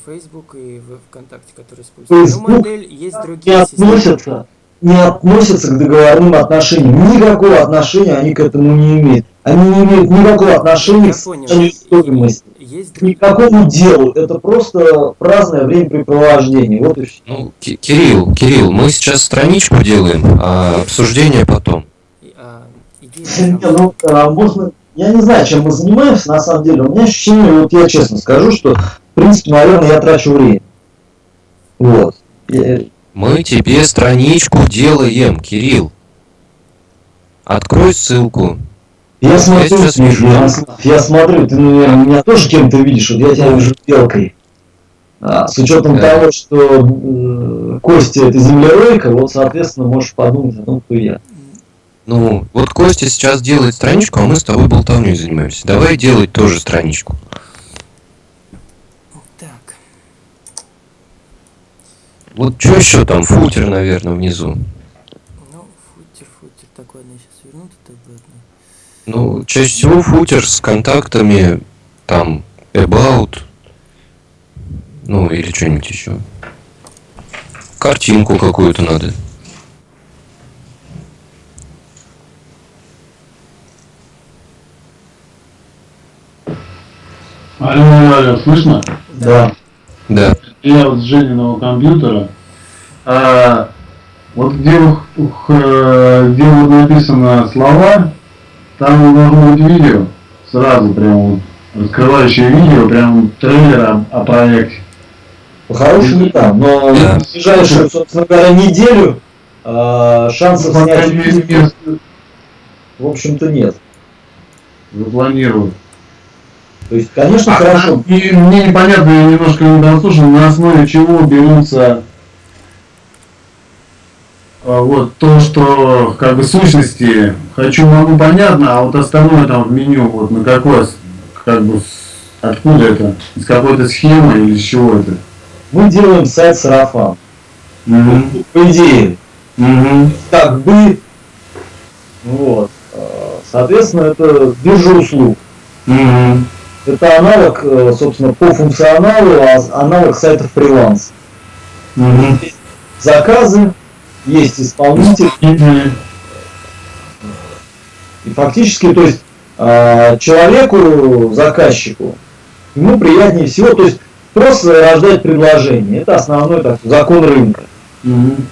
Facebook и в ВКонтакте, которые используют Facebook модель, есть не другие системы. относятся, не относятся к договорным отношениям. Никакого отношения они к этому не имеют. Они не имеют никакого отношения к стоимости. Есть никакому делу. Это просто праздное времяпрепровождение. Вот и все. Ну, Ки- Кирилл, Кирилл, мы сейчас страничку делаем, а обсуждение потом. и, а, идея Не, ну, а, можно, я не знаю, чем мы занимаемся на самом деле. У меня ощущение, вот я честно скажу, что, в принципе, наверное, я трачу время. Вот. Я- Мы тебе страничку делаем, Кирилл. Открой ссылку. Я смотрю, сейчас вижу. я, я смотрю, ты, наверное, меня тоже кем-то видишь, вот я тебя вижу белкой. А, с учетом Да. того, что э, Костя это землеройка, вот, соответственно, можешь подумать о том, кто я. Ну, вот Костя сейчас делает страничку, а мы с тобой болтовней занимаемся. Давай делать тоже страничку. Вот что еще там? Футер, наверное, внизу. Ну, футер, футер. Так, ладно, сейчас верну тут обратно. Ну, чаще всего футер с контактами, там, about, ну, или что-нибудь еще. Картинку какую-то надо. Алло, алло, слышно? Да. Да. Я вот с Жениного компьютера. А, вот где, э, где вот написано слова, там должно быть видео. Сразу прям вот раскрывающее видео, прям трейлер о, о проекте. По-хорошему там, но Да. в ближайшую, собственно говоря, неделю э, шансов снять в общем-то нет. запланировать. То есть, конечно, А, хорошо. И мне непонятно, я немножко не дослушал, на основе чего берутся а, вот то, что как бы сущности хочу, могу понятно, а вот остальное там в меню, вот на какой, с- как бы, откуда это, из какой-то схемы или из чего это? Мы делаем сайт сарафан. Мгм. По идее, Мгм. как бы, вот. э, Соответственно, это биржа услуг. Мгм. Это аналог, э, собственно, по функционалу, а аналог сайтов фриланс. Мгм. Заказы, есть исполнитель, Мгм. и фактически, то есть, э, человеку, заказчику, ему приятнее всего, то есть, просто рождать предложение. Это основной так, закон рынка. Мгм.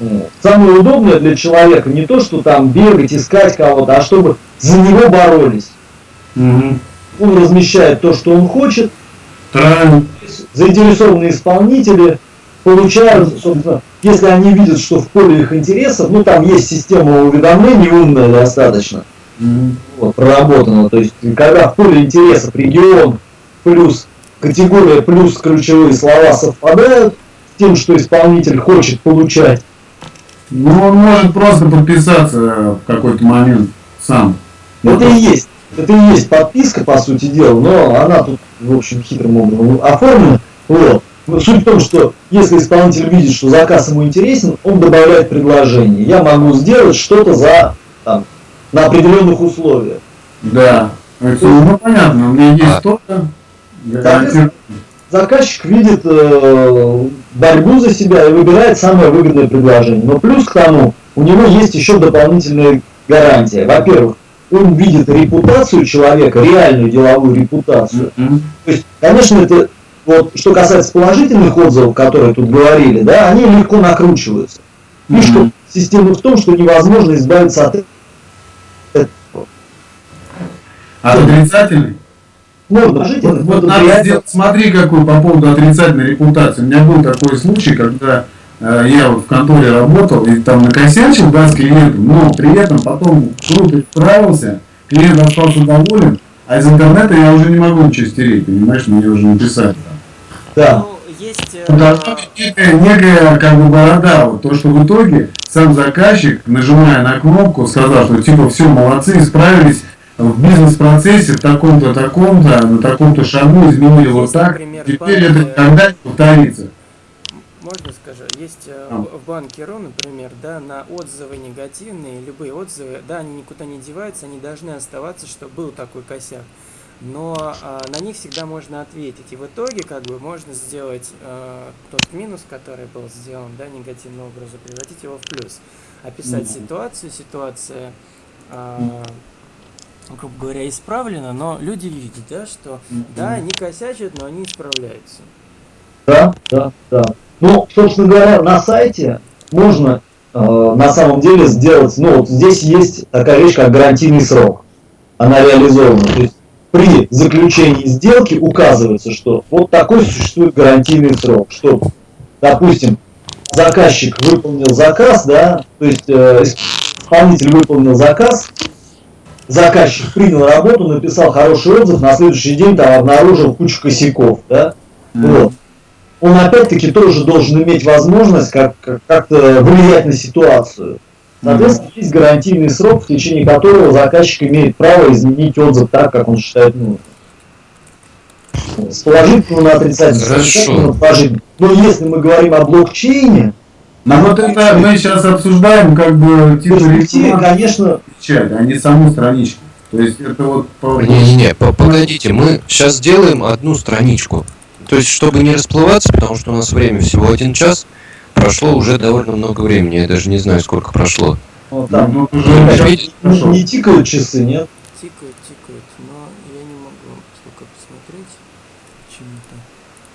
Вот. Самое удобное для человека не то, что там бегать, искать кого-то, а чтобы за него боролись. Мгм. Он размещает то, что он хочет, Правильно. заинтересованные исполнители получают, собственно, если они видят, что в поле их интересов, ну там есть система уведомлений умная достаточно, Мгм. вот, проработана, то есть когда в поле интересов регион плюс категория плюс ключевые слова совпадают с тем, что исполнитель хочет получать, Ну, он может просто подписаться в какой-то момент сам. это и есть. Это и есть подписка, по сути дела, но она тут, в общем, хитрым образом оформлена. Вот. Но Суть в том, что если исполнитель видит, что заказ ему интересен, он добавляет предложение. Я могу сделать что-то за там, на определенных условиях. Да. Это, ну, понятно, у меня есть А. что-то. я. Заказчик видит э, борьбу за себя и выбирает самое выгодное предложение. Но плюс к тому, у него есть еще дополнительная гарантия. Во-первых, он видит репутацию человека, реальную деловую репутацию. Мгм. То есть, конечно, это вот что касается положительных отзывов, которые тут говорили, да, они легко накручиваются. Фишка Мгм. системы в том, что невозможно избавиться от этого. А отрицательный? Можно жить, Вот, вот надо сделать, смотри, какой по поводу отрицательной репутации. У меня был такой случай, когда я вот в конторе работал и там накосячил, да, с клиентом, но при этом потом круто справился, клиент остался доволен, а из интернета я уже не могу ничего стереть, понимаешь, мне уже написать. Да. Ну, есть... э, быть некая, некая как бы борода, вот то, что в итоге сам заказчик, нажимая на кнопку, сказал, что типа все, молодцы, справились в бизнес-процессе в таком-то, таком-то, на таком-то шагу изменили вот так, теперь это банки- никогда не повторится. Можно скажу, есть А. в банке РУ, например, да, на отзывы негативные, любые отзывы, да, они никуда не деваются, они должны оставаться, что был такой косяк. Но а, на них всегда можно ответить. И в итоге, как бы, можно сделать э, тот минус, который был сделан, да, негативным образом, превратить его в плюс. Описать Мгм. ситуацию, ситуация, а, грубо говоря, исправлена, но люди видят, да, что, да, они косячат, но они исправляются. Да, да, да. Ну, собственно говоря, на сайте можно э, на самом деле сделать, ну вот здесь есть такая вещь, как гарантийный срок. Она реализована. То есть при заключении сделки указывается, что вот такой существует гарантийный срок, что, допустим, заказчик выполнил заказ, да, то есть э, исполнитель выполнил заказ, заказчик принял работу, написал хороший отзыв, на следующий день там обнаружил кучу косяков, да, вот. Он опять-таки тоже должен иметь возможность как- как- как-то влиять на ситуацию. Соответственно, есть гарантийный срок, в течение которого заказчик имеет право изменить отзыв так, как он считает нужным. С положительного на отрицательный. с Хорошо. положительный. Но если мы говорим о блокчейне, Ну вот это мы сейчас обсуждаем как бы типа рекламу, конечно, печать, а не саму страничку. То есть это вот по- Не-не-не, по- погодите, мы сейчас сделаем одну страничку. То есть, чтобы не расплываться, потому что у нас время всего один час, прошло уже довольно много времени, я даже не знаю, сколько прошло. вот там ну, уже Ну, не, прошел. не тикают часы, нет? Тикают, тикают, но я не могу сколько посмотреть. Почему-то.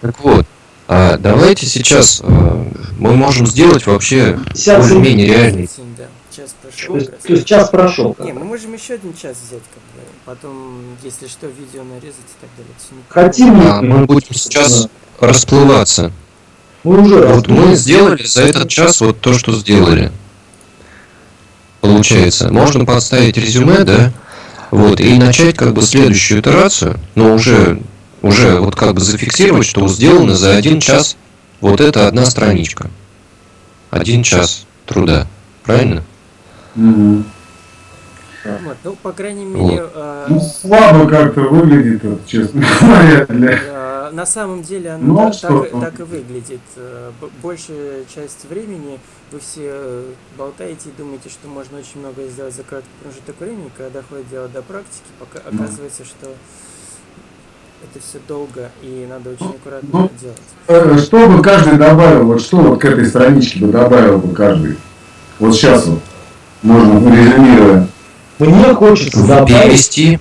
Так вот, а давайте сейчас э, мы можем сделать вообще 50 более-менее реальный. Да. Час То прошел. есть, как раз. то есть час прошел. Не, мы можем еще один час взять, как бы. Потом, если что, видео нарезать и так далее. Хотим А мы будем сейчас расплываться. Мы уже Вот мы сделали за этот час вот то, что сделали. Получается, можно подставить резюме, да? Вот, и начать как бы следующую итерацию, но уже, уже вот как бы зафиксировать, что сделано за один час вот это одна страничка. Один час труда. Правильно? Мгм. Вот, ну, по крайней мере, э, Ну, слабо как-то выглядит, вот, честно говоря, для... э, на самом деле оно Ну, так, так, так и выглядит. Э, Большая часть времени вы все э, болтаете и думаете, что можно очень много сделать за короткий промежуток времени, когда доходит дело до практики, пока Ну. оказывается, что это все долго и надо очень аккуратно ну, делать. Э, Что бы каждый добавил, вот что вот к этой страничке бы добавил бы каждый? Вот сейчас вот, можно резюмируя. Мне хочется добавить. Перевести.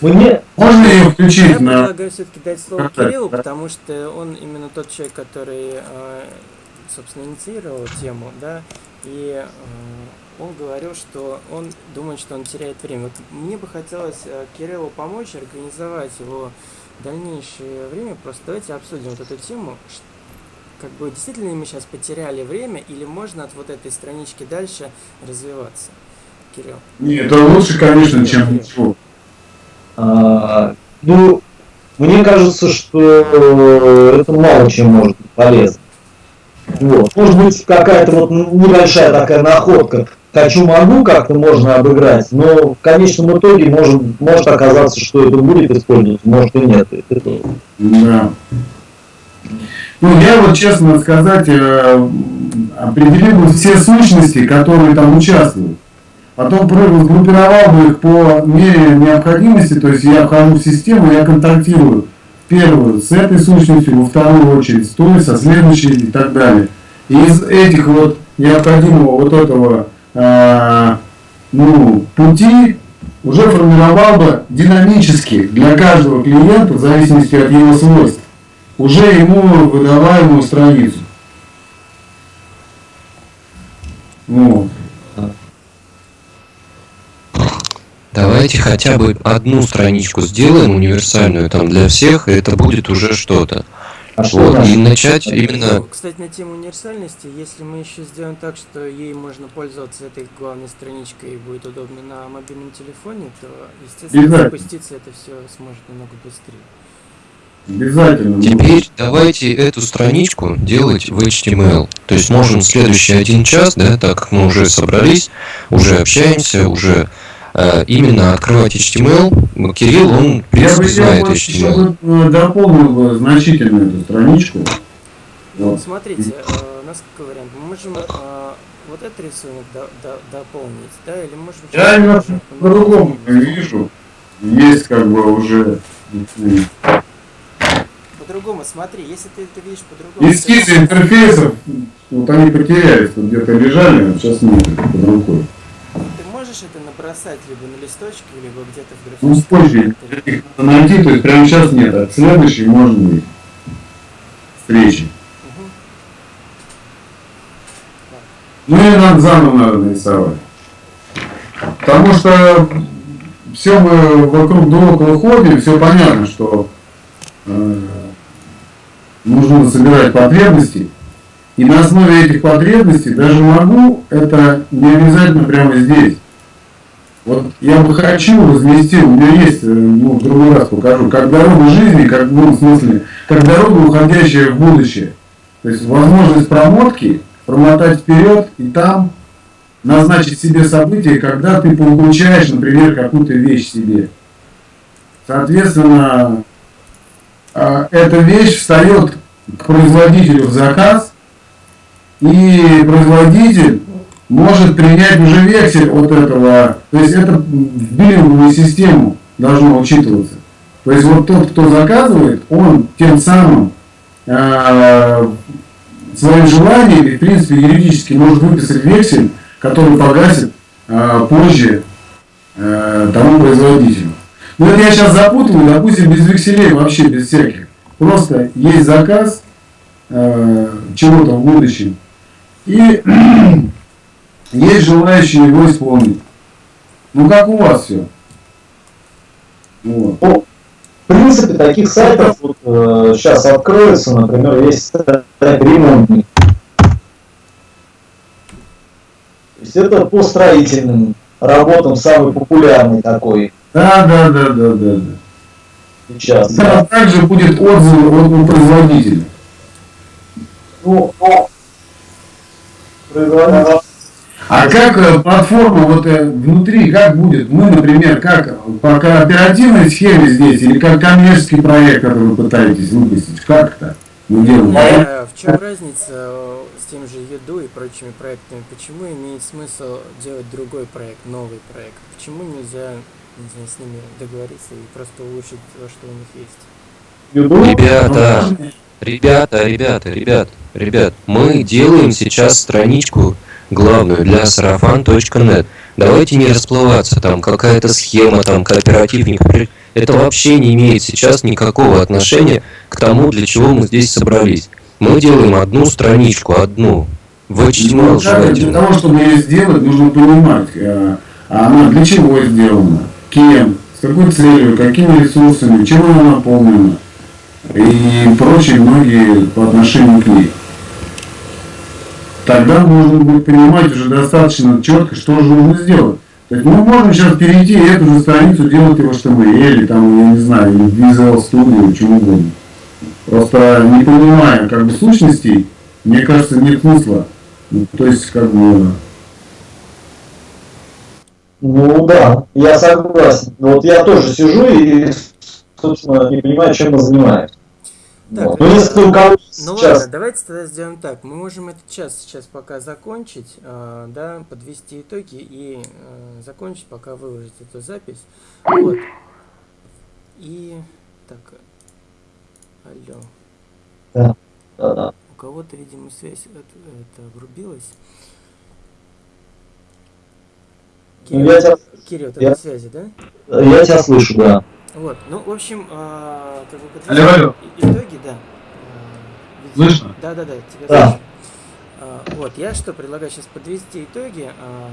Мне Можно ее Я включить на... предлагаю все-таки дать слово Кириллу, потому что он именно тот человек, который, э, собственно, инициировал тему, да, и э, он говорил, что он думает, что он теряет время. Вот мне бы хотелось э, Кириллу помочь организовать его дальнейшее время. Просто давайте обсудим вот эту тему. Как бы действительно мы сейчас потеряли время, или можно от вот этой странички дальше развиваться? Кирилл. Нет, это лучше, конечно, чем ничего. А, ну, мне кажется, что это мало чем может быть полезно. Вот. Может быть, какая-то вот небольшая такая находка. Хочу-могу как-то можно обыграть, но в конечном итоге может, может оказаться, что это будет использоваться, может и нет. Это- Да. Ну, я вот, честно сказать, э, определил бы все сущности, которые там участвуют. Потом сгруппировал бы их по мере необходимости, то есть я вхожу в систему, я контактирую первую с этой сущностью, во вторую очередь с той, со следующей и так далее. И из этих вот необходимого вот этого э, ну, пути уже формировал бы динамически для каждого клиента, в зависимости от его свойств, уже ему выдаваемую страницу. Вот. Давайте хотя бы одну страничку сделаем универсальную там для всех, и это будет уже что-то. А что Вот, там? и начать именно Ну, Кстати, на тему универсальности, если мы еще сделаем так, что ей можно пользоваться этой главной страничкой и будет удобно на мобильном телефоне, то, естественно, запуститься это все сможет намного быстрее. Обязательно. Теперь давайте эту страничку делать в HTML. То есть можем следующий один час, да, так как мы уже собрались, уже общаемся, уже э, именно открывать HTML. Кирилл, он, в Я принципе, бы знает я еще HTML. бы, э, дополнил бы значительно эту страничку. Вот. Смотрите, э, у нас какой вариант? Мы можем э, вот этот рисунок до- до- дополнить, да, или можем... Я уже по-другому вижу. Есть как бы уже По-другому, смотри, если ты это видишь по-другому... эскизы интерфейсов, вот они потерялись, вот где-то лежали, а сейчас нет под рукой. Ты можешь это набросать либо на листочке, либо где-то в Ну, графическом позже их надо найти, то есть прямо сейчас нет, а следующий может быть встречи. Мгм. Ну и нам заново надо нарисовать. Потому что все мы вокруг да около ходим, все понятно, что э, нужно собирать потребности. И на основе этих потребностей даже могу, это не обязательно прямо здесь. Вот я бы хочу разместил, у меня есть, э, ну, в другой раз покажу, как дорога жизни, как, ну, в смысле, как дорога, уходящая в будущее. То есть возможность промотки, промотать вперед и там назначить себе событие, когда ты получаешь, например, какую-то вещь себе. Соответственно, эта вещь встает к производителю в заказ, и производитель может принять уже вексель от этого. То есть это в биллинговую систему должно учитываться. То есть вот тот, кто заказывает, он тем самым э, своим желанием, и, в принципе, юридически может выписать вексель, который погасит э, позже э, тому производителю. Ну это я сейчас запутываю, допустим, без векселей вообще, без всяких. Просто есть заказ э, чего-то в будущем. И есть желающие его исполнить. Ну как у вас все? Вот. Ну, в принципе, таких сайтов вот, э, сейчас откроется, например, есть сайт ремонтник. То есть это по строительным работам самый популярный такой Да, да, да, да, да. да. сейчас. Там также будет отзыв от у производителя. Ну, ну, производитель- А как э, платформа вот э, внутри, как будет? Мы, например, как по кооперативной схеме здесь или как коммерческий проект, который вы пытаетесь выпустить? Как это мы делаем? Э, В чем разница с тем же еду и прочими проектами? Почему имеет смысл делать другой проект, новый проект? Почему нельзя, не знаю, с ними договориться и просто улучшить то, что у них есть? Ребята, ребята, ребята, ребят, ребят, мы делаем сейчас страничку главную для сарафан.нет. Давайте не расплываться, там какая-то схема, там кооперативник. Это вообще не имеет сейчас никакого отношения к тому, для чего мы здесь собрались. Мы делаем одну страничку, одну. В HTML Ну, как, для желательно. того, чтобы ее сделать, нужно понимать, э, а она для чего сделана, кем, с какой целью, какими ресурсами, чем она наполнена и прочие многие по отношению к ней. Тогда можно будет понимать уже достаточно четко, что же нужно сделать. То есть мы можем сейчас перейти и эту же страницу делать и в HTML, или там, я не знаю, или в Visual Studio, или чем угодно. Просто не понимая как бы сущностей, мне кажется, нет смысла. Ну, То есть, как бы, Ну да, я согласен. Вот я тоже сижу и, собственно, не понимаю, чем мы занимаемся. Так, Вот. Ну, если у кого Ну сейчас... ладно, давайте тогда сделаем так. Мы можем этот час сейчас пока закончить, э, да, подвести итоги и э, закончить, пока выложить эту запись. Вот. И так. Алло. Да-да. У кого-то, видимо, связь это, это обрубилась. Ну, я тебя, Кирилл, ты я- на связи, да? я тебя слышу, да. Вот, ну, в общем, а, как бы Алло, алло. и- итоги, да. А, Слышно? Да, да, да, тебя Да. слышно. А, вот, я что предлагаю сейчас подвести итоги. А,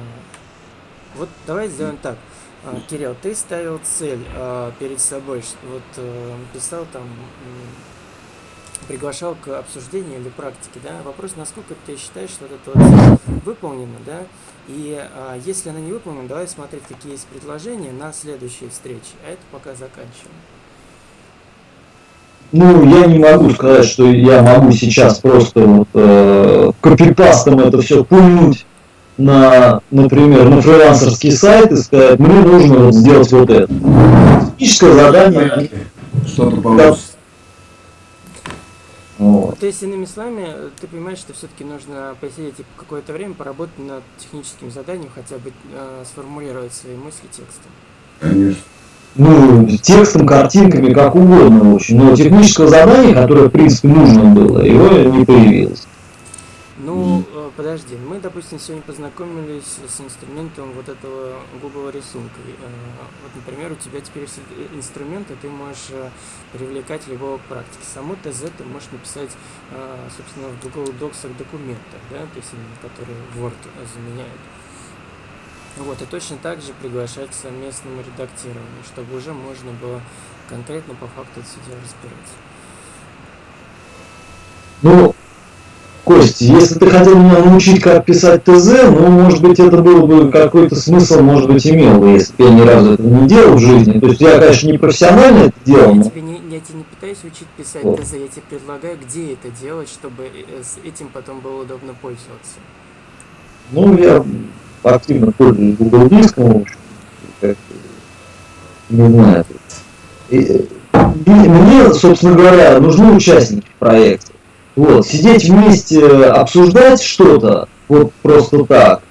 вот давай сделаем так. А, Кирилл, ты ставил цель а, перед собой, вот э, писал там, приглашал к обсуждению или практике, да? Вопрос, насколько ты считаешь, что эта вот выполнена, да? И а, если она не выполнена, давай смотреть, какие есть предложения на следующие встречи. А это пока заканчиваем. Ну, я не могу сказать, что я могу сейчас просто вот, э, копипастом это все пульнуть на, например, на фрилансерский сайт и сказать, мне нужно вот сделать вот это. Техническое задание. что-то получится. Вот. То есть, иными словами, ты понимаешь, что все-таки нужно посидеть и какое-то время поработать над техническим заданием, хотя бы э, сформулировать свои мысли текстом. Конечно. Ну, текстом, картинками, как угодно, общем. Но технического задания, которое, в принципе, нужно было, его не появилось. Ну, э, подожди, мы, допустим, сегодня познакомились с инструментом вот этого Google рисунка. Э, Вот, например, у тебя теперь есть э, инструменты, ты можешь э, привлекать любого к практике. Само ТЗ ты можешь написать, собственно, в Google Docs документах, да, то есть которые Word заменяют. Вот, и точно так же приглашать к совместному редактированию, чтобы уже можно было конкретно по факту это все дело разбирать. Ну, Костя, если ты хотел меня научить, как писать ТЗ, ну, может быть, это было бы какой-то смысл, может быть, имел если бы я ни разу это не делал в жизни. То есть я, конечно, не профессионально это делал, Я тебе не, я тебе не пытаюсь учить писать Вот. ТЗ, я тебе предлагаю, где это делать, чтобы э, с этим потом было удобно пользоваться. ну, я активно пользуюсь Google Диском, в общем, как, не знаю. И, и мне, собственно говоря, нужны участники в проекте. Вот, сидеть вместе, обсуждать что-то, вот просто так.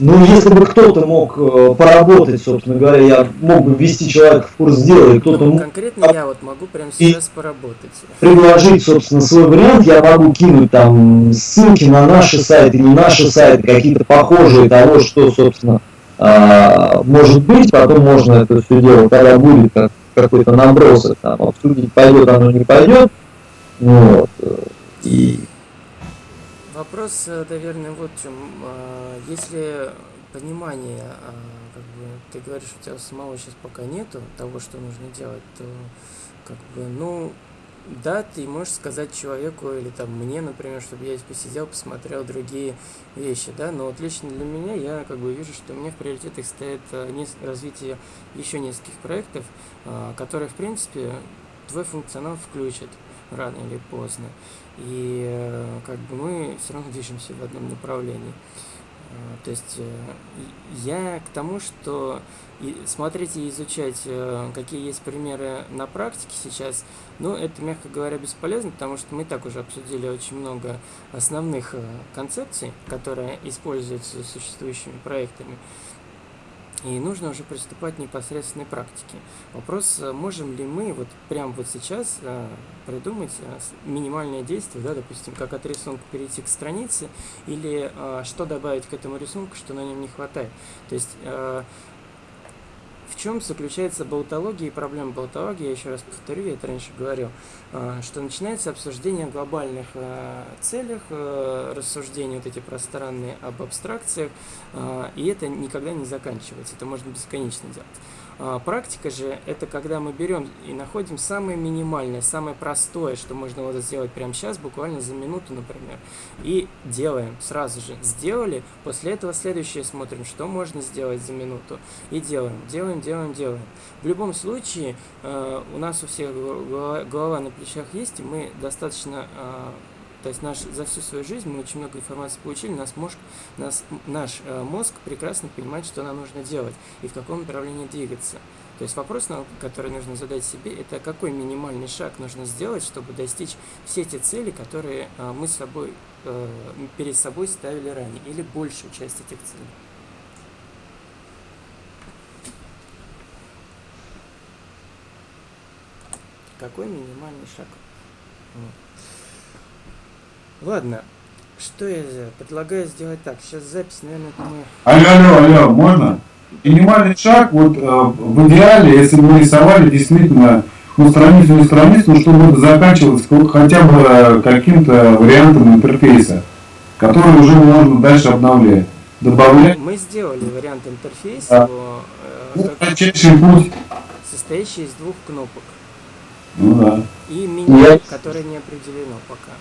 Ну, если бы кто-то мог э, поработать, собственно говоря, я мог бы ввести человека в курс дела, и кто-то Ну, мог конкретно я вот могу прямо сейчас поработать. предложить, собственно, свой вариант, я могу кинуть там ссылки на наши сайты, не наши сайты, какие-то похожие того, что, собственно, а, может быть, потом можно это все дело, когда будет как, какой-то набросок, там, обсудить, пойдет оно, не пойдет, вот, и Вопрос, э, наверное, вот в чем. А, Если понимание, а, как бы, ты говоришь, у тебя самого сейчас пока нету того, что нужно делать, то как бы, ну, да, ты можешь сказать человеку или там мне, например, чтобы я посидел, посмотрел другие вещи, да, но вот лично для меня я как бы вижу, что меня в приоритетах стоит нес- развитие еще нескольких проектов, а, которые, в принципе, твой функционал включат рано или поздно. И э, как бы мы все равно движемся в одном направлении. Э, То есть э, я к тому, что смотреть и изучать, какие есть примеры на практике сейчас, ну, это, мягко говоря, бесполезно, потому что мы так уже обсудили очень много основных концепций, которые используются существующими проектами. И нужно уже приступать к непосредственной практике. Вопрос, э, можем ли мы вот прямо вот сейчас э, придумать э, минимальное действие, да, допустим, как от рисунка перейти к странице, или что добавить к этому рисунку, что на нем не хватает. То есть в чем заключается болтология и проблема болтологии, я еще раз повторю, я это раньше говорил, э, что начинается обсуждение глобальных э, целях, э, рассуждения вот эти пространные об абстракциях, э, и это никогда не заканчивается, это можно бесконечно делать. А, Практика же это когда мы берем и находим самое минимальное, самое простое, что можно вот сделать прямо сейчас, буквально за минуту, например, и делаем сразу же. Сделали, после этого следующее смотрим, что можно сделать за минуту, и делаем, делаем, делаем, делаем. В любом случае, э, у нас у всех голова, на плечах есть, и мы достаточно э, то есть наш, за всю свою жизнь мы очень много информации получили, нас мозг, нас, наш э, мозг прекрасно понимает, что нам нужно делать и в каком направлении двигаться. То есть вопрос, который нужно задать себе, это какой минимальный шаг нужно сделать, чтобы достичь все те цели, которые э, мы с собой, э, перед собой ставили ранее, или большую часть этих целей. Какой минимальный шаг? Вот. Ладно, что я предлагаю сделать так. Сейчас запись, наверное, мы... Алло, алло, алло, можно? Минимальный шаг, вот э, в идеале, если бы мы рисовали действительно ну, страницу не страницу, но чтобы это заканчивалось хотя бы э, каким-то вариантом интерфейса, который уже можно дальше обновлять. Добавлять Мы сделали вариант интерфейса, Да. его, э, ну, кратчайший путь. состоящий из двух кнопок. Ну да. И меню, Я- которое не определено пока.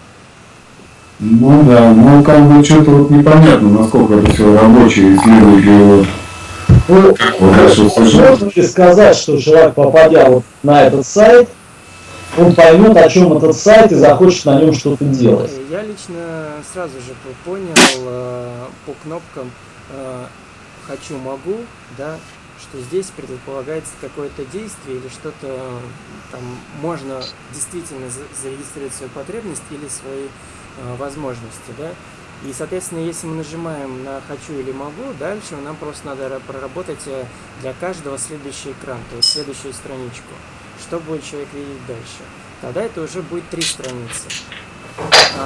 Ну да, ну как бы что-то вот непонятно, насколько это все рабочее, его. Ну, Вот услышим. можно ли сказать, что человек, попадя вот на этот сайт, он поймет, о чем этот сайт и захочет на нем что-то делать? Я лично сразу же по- понял э, по кнопкам э, «хочу, могу», да, что здесь предполагается какое-то действие или что-то э, там можно действительно за- зарегистрировать свою потребность или свои возможности, да. И, соответственно, если мы нажимаем на «хочу» или «могу», дальше нам просто надо ра- проработать э, для каждого следующий экран, то есть следующую страничку. Что будет человек видеть дальше? Тогда это уже будет три страницы.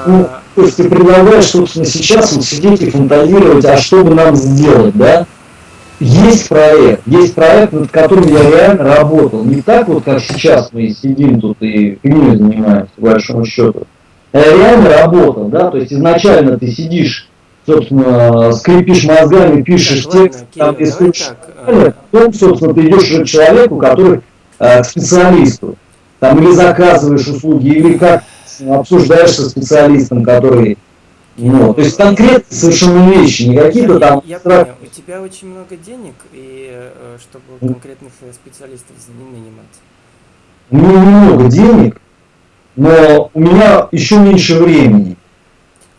Ну, А, то есть ты предлагаешь, собственно, сейчас вот сидеть и фантазировать, а что бы нам сделать, да? Есть проект, есть проект, над которым я реально работал. Не так вот, как сейчас мы сидим тут и фигней занимаемся, по большому счету. Я реально работал, да, то есть изначально ты сидишь, собственно, скрипишь мозгами, пишешь Так, ладно, текст, Кирилл, там давай рисуешь так, далее, потом, собственно, ты идешь к человеку, который э, к специалисту. Там или заказываешь услуги, или как обсуждаешь со специалистом, который. Ну, то есть конкретные совершенно вещи, не какие-то Я, там. я абстрак- понял, у тебя очень много денег, и э, чтобы Ну. конкретных э, специалистов не нанимать. У меня немного денег, но у меня еще меньше времени.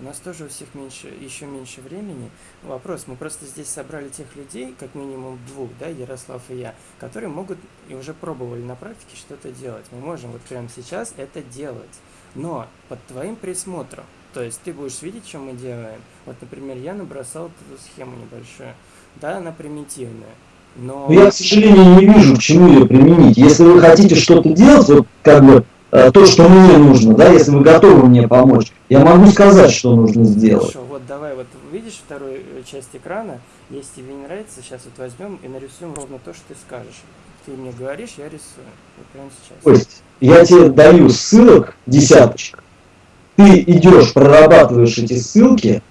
У нас тоже у всех меньше, еще меньше времени. Вопрос, мы просто здесь собрали тех людей, как минимум двух, да, Ярослав и я, которые могут и уже пробовали на практике что-то делать. Мы можем вот прямо сейчас это делать, но под твоим присмотром. То есть ты будешь видеть, что мы делаем. Вот, например, я набросал эту схему небольшую. Да, она примитивная. Но... Но я, к сожалению, не вижу, к чему ее применить. Если вы хотите что-то делать, вот как бы то, что мне нужно, да, если вы готовы мне помочь, я могу сказать, что нужно сделать. Хорошо, вот давай вот видишь вторую э, часть экрана, если тебе не нравится, сейчас вот возьмем и нарисуем ровно то, что ты скажешь. Ты мне говоришь, я рисую. Вот прямо сейчас. То есть я тебе даю ссылок десяточек, ты идешь, прорабатываешь эти ссылки,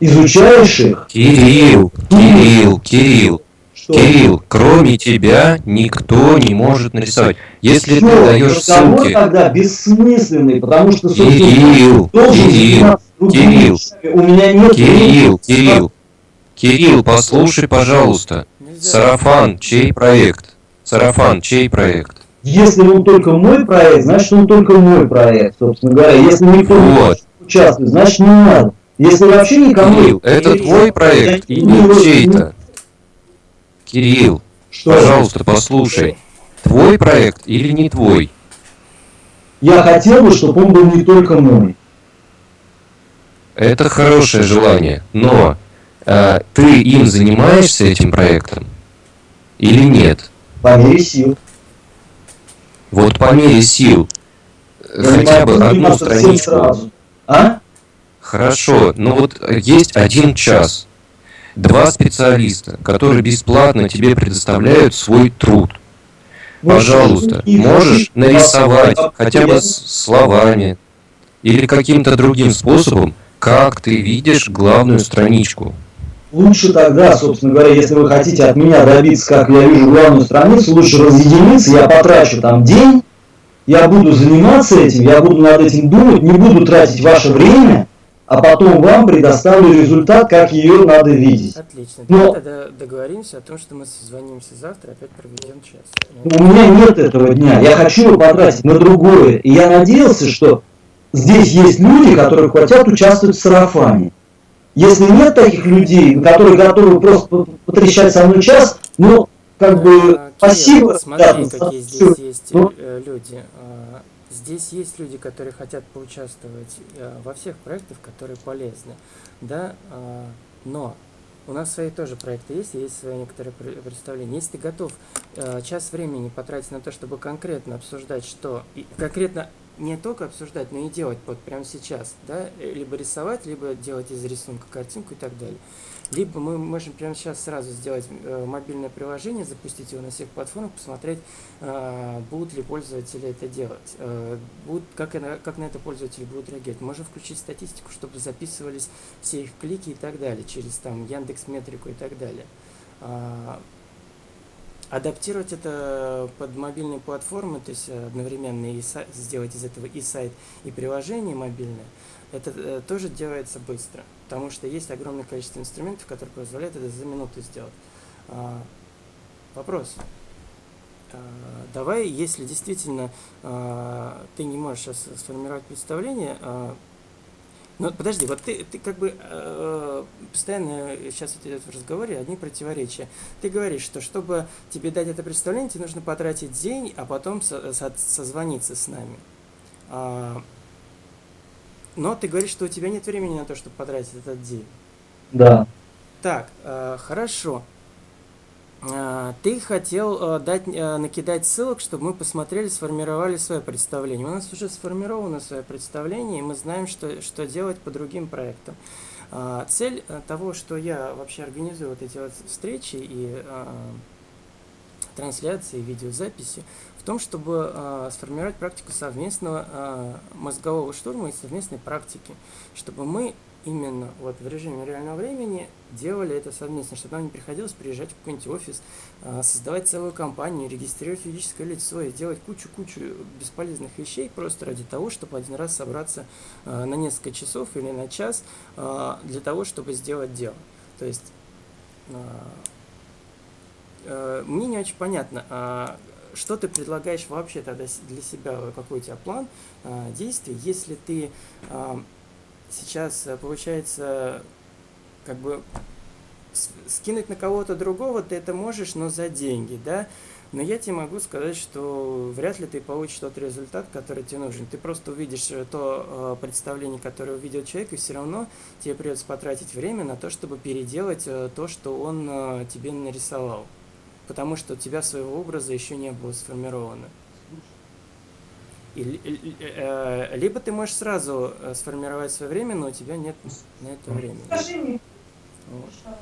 изучаешь их, Кирилл, Кирилл, Кирилл, что Кирилл, кроме тебя никто не может нарисовать. Если ты Всё, даешь ссылки... тогда бессмысленный, потому что, Кирилл, Кирилл, Кирилл. У меня нет Кирилл. Кирилл, Кирилл, послушай, пожалуйста. Нельзя. Сарафан, чей проект? Сарафан, чей проект? Если он только мой проект, значит он только мой проект, собственно говоря. Если никто не Вот. хочет участвовать, значит не надо. Если вообще никому... Кирилл, это твой проект или не чей-то? Кирилл, Что? пожалуйста, послушай. Твой проект или не твой? Я хотел бы, чтобы он был не только мой. Это хорошее желание, но э, ты им занимаешься этим проектом или нет? По мере сил. Вот по мере сил Я хотя бы одну страничку. сразу. А? Хорошо, но вот есть один час, два специалиста, которые бесплатно тебе предоставляют свой труд. Пожалуйста, можешь нарисовать хотя бы словами или каким-то другим способом, как ты видишь главную страничку. Лучше тогда, собственно говоря, если вы хотите от меня добиться, как я вижу главную страницу, лучше разъединиться, я потрачу там день, я буду заниматься этим, я буду над этим думать, не буду тратить ваше время, а потом вам предоставлю результат, как ее надо видеть. Отлично. Но- тогда договоримся о том, что мы созвонимся завтра, опять проведем час. У меня нет этого дня, я хочу его потратить на другое. И я надеялся, что здесь есть люди, которые хотят участвовать в сарафане. Если нет таких людей, которые готовы просто по- потрещать со мной час, ну, как бы, А, спасибо, Смотри, ребята, какие здесь есть Ну. э, люди. Здесь есть люди, которые хотят поучаствовать э, во всех проектах, которые полезны. Да, а, но у нас свои тоже проекты есть, есть свои некоторые пр- представления. Если ты готов э, час времени потратить на то, чтобы конкретно обсуждать, что и конкретно не только обсуждать, но и делать вот прямо сейчас, да, либо рисовать, либо делать из рисунка картинку и так далее. Либо мы можем прямо сейчас сразу сделать э, мобильное приложение, запустить его на всех платформах, посмотреть, э, будут ли пользователи это делать, э, будут, как, на, как на это пользователи будут реагировать. Можем включить статистику, чтобы записывались все их клики и так далее, через там Яндекс Метрику и так далее. Адаптировать это под мобильные платформы, то есть одновременно и са- сделать из этого и сайт, и приложение мобильное, это тоже делается быстро, потому что есть огромное количество инструментов, которые позволяют это за минуту сделать. А, вопрос. А, давай, если действительно а, ты не можешь сейчас сформировать представление, ну подожди, вот ты, ты как бы э, постоянно сейчас идет в разговоре одни противоречия. Ты говоришь, что чтобы тебе дать это представление, тебе нужно потратить день, а потом со- со- созвониться с нами. Но ты говоришь, что у тебя нет времени на то, чтобы потратить этот день. Да. Так, э, хорошо. Э, ты хотел э, дать, э, накидать ссылок, чтобы мы посмотрели, сформировали свое представление. У нас уже сформировано свое представление, и мы знаем, что, что делать по другим проектам. А, Цель э, того, что я вообще организую вот эти вот встречи и э, трансляции, видеозаписи, в том, чтобы э, сформировать практику совместного э, мозгового штурма и совместной практики, чтобы мы именно вот в режиме реального времени делали это совместно, чтобы нам не приходилось приезжать в какой-нибудь офис, а, создавать целую компанию, регистрировать юридическое лицо и делать кучу-кучу бесполезных вещей просто ради того, чтобы один раз собраться на несколько часов или на час для того, чтобы сделать дело. То есть мне не очень понятно, что ты предлагаешь вообще тогда для себя, какой у тебя план а, действий, если ты а, сейчас, э, получается, как бы скинуть на кого-то другого ты это можешь, но за деньги, да? Но я тебе могу сказать, что вряд ли ты получишь тот результат, который тебе нужен. Ты просто увидишь э, то э, представление, которое увидел человек, и все равно тебе придется потратить время на то, чтобы переделать э, то, что он э, тебе нарисовал. Потому что у тебя своего образа еще не было сформировано. И ли- э, либо ты можешь сразу э, сформировать свое время, но у тебя нет на это времени. Скажи мне, Вот.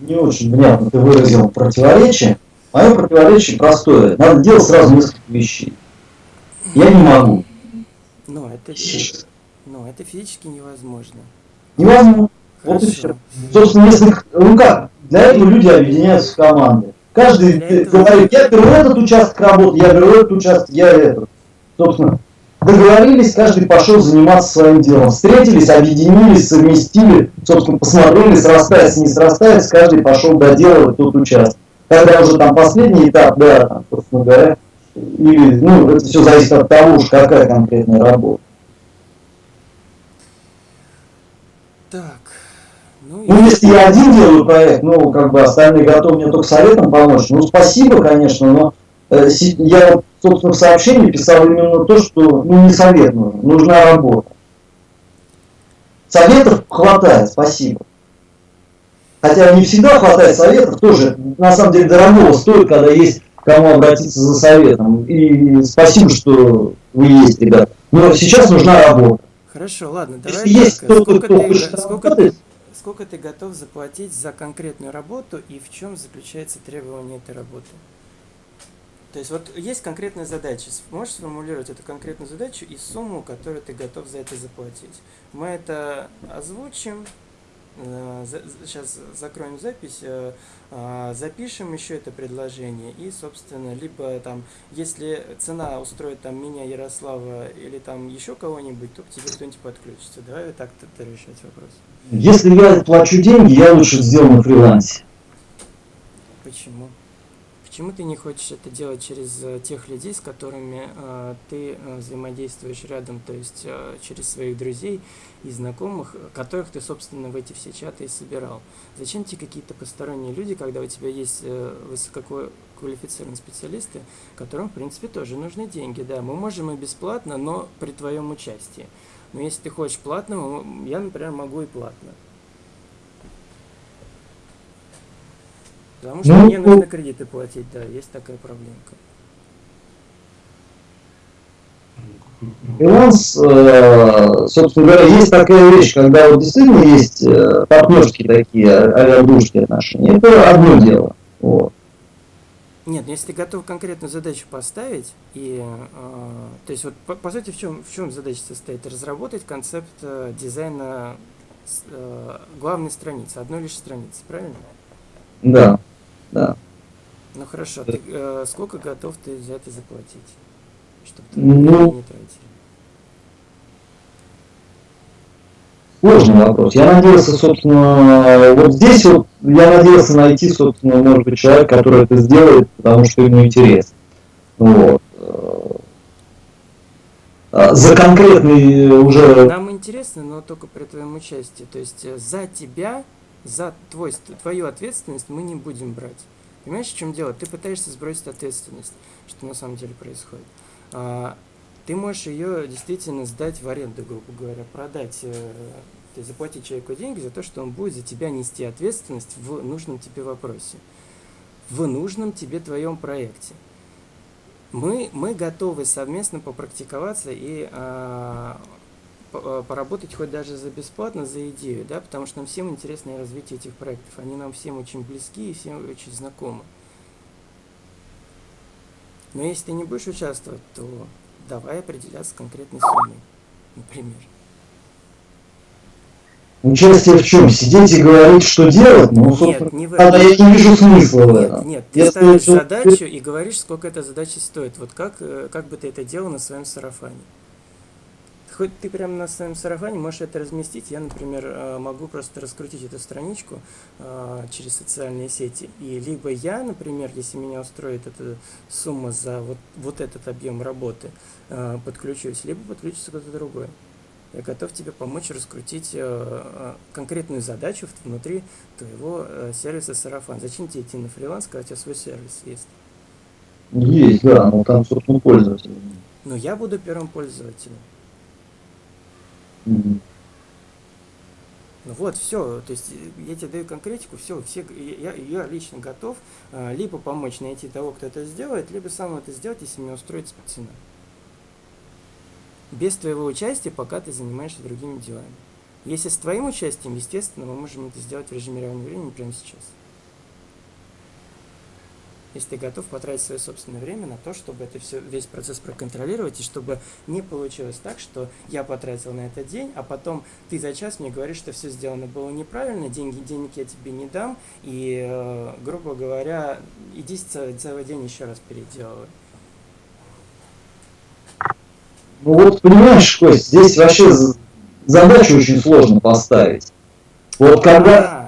Не очень внятно ты выразил противоречие. Мое противоречие простое. Надо делать сразу несколько вещей. Я не могу. Но это, но это физически невозможно. Невозможно. Вот и Хорошо. все. Собственно, если, ну как, для этого люди объединяются в команды. Каждый говорит, я беру этот участок работы, я беру этот участок, я этот. Собственно, договорились, каждый пошел заниматься своим делом. Встретились, объединились, совместили, собственно, посмотрели, срастается, не срастается, каждый пошел доделывать тот участок. Когда уже там последний этап, да, там, собственно говоря, или, ну, это все зависит от того, уж какая конкретная работа. Так. Ну, Ну, если я один делаю проект, ну, как бы остальные готовы мне только советом помочь. Ну, спасибо, конечно, но э, я, собственно, в сообщении писал именно то, что, ну, не совет нужен, нужна работа. Советов хватает, спасибо. Хотя не всегда хватает советов, тоже, на самом деле, дорогого стоит, когда есть кому обратиться за советом. И спасибо, что вы есть, ребята. Но сейчас нужна работа. Хорошо, ладно, Если давай есть так, кто-то, сколько кто ты, хочет сколько, ты, работать, сколько ты готов заплатить за конкретную работу и в чем заключается требование этой работы? То есть вот есть конкретная задача. Можешь сформулировать эту конкретную задачу и сумму, которую ты готов за это заплатить. Мы это озвучим. Сейчас закроем запись, э, а, запишем еще это предложение и, собственно, либо там, если цена устроит там меня, Ярослава или там еще кого-нибудь, то к тебе кто-нибудь подключится. Давай вот так тогда решать вопрос. если я плачу деньги, я лучше сделаю на фрилансе. Почему? Почему ты не хочешь это делать через э, тех людей, с которыми э, ты э, взаимодействуешь рядом, то есть через своих друзей и знакомых, которых ты, собственно, в эти все чаты и собирал? Зачем тебе какие-то посторонние люди, когда у тебя есть э, высококвалифицированные специалисты, которым, в принципе, тоже нужны деньги? Да, мы можем и бесплатно, но при твоем участии. Но если ты хочешь платно, м, я, например, могу и платно. Потому что Ну, мне нужно кредиты платить, да, есть такая проблемка. Фриланс, э, собственно говоря, есть такая вещь, когда вот действительно есть э, партнерские такие а дружеские отношения. Это одно дело. Вот. Нет, ну если ты готов конкретную задачу поставить, и, э, то есть вот по, по сути в чем, в чем задача состоит? Разработать концепт э, дизайна э, главной страницы, одной лишь страницы, правильно? Да, да. Ну хорошо, ты, э, сколько готов ты за это заплатить? Чтобы ты Ну, не тратил? Сложный вопрос. Я надеялся, собственно, вот здесь вот я надеялся найти, собственно, может быть, человека, который это сделает, потому что ему интересно. Вот. А За конкретный уже Нам интересно, но только при твоем участии. То есть э, за тебя, за твой, твою ответственность мы не будем брать. Понимаешь, в чем дело? Ты пытаешься сбросить ответственность, что на самом деле происходит. А, ты можешь ее действительно сдать в аренду, грубо говоря, продать, э, то есть заплатить человеку деньги за то, что он будет за тебя нести ответственность в нужном тебе вопросе, в нужном тебе твоем проекте. Мы, мы готовы совместно попрактиковаться и а, поработать хоть даже за бесплатно, за идею, да, потому что нам всем интересно развитие этих проектов. Они нам всем очень близки и всем очень знакомы. Но если ты не будешь участвовать, то давай определяться конкретной суммой, например. участие в чем? Сидеть и говорить, что делать? Ну, Нет, не в тогда я не вижу смысла в Нет, этом. нет, ты Если ставишь задачу и говоришь, сколько эта задача стоит. Вот как, э, как бы ты это делал на своем сарафане. Хоть ты прямо на своем сарафане можешь это разместить. Я, например, э, могу просто раскрутить эту страничку э, через социальные сети. И либо я, например, если меня устроит эта сумма за вот, вот этот объем работы, э, подключусь, либо подключится кто-то другой. Я готов тебе помочь раскрутить конкретную задачу внутри твоего сервиса сарафан. Зачем тебе идти на фриланс, когда у тебя свой сервис есть? Есть, да, но там, собственно, пользователь. Но я буду первым пользователем. Ну вот, все, то есть э, я тебе даю конкретику, все, все, я, я лично готов э, либо помочь найти того, кто это сделает, либо сам это сделать, если меня устроит цена. Без твоего участия, пока ты занимаешься другими делами. Если с твоим участием, естественно, мы можем это сделать в режиме реального времени прямо сейчас. Если ты готов потратить свое собственное время на то, чтобы это все, весь процесс проконтролировать, и чтобы не получилось так, что я потратил на это день, а потом ты за час мне говоришь, что все сделано было неправильно, деньги, денег я тебе не дам, и, э, грубо говоря, иди целый, целый день еще раз переделывай. Ну вот, понимаешь, Кость, здесь вообще задачу очень сложно поставить. Вот когда,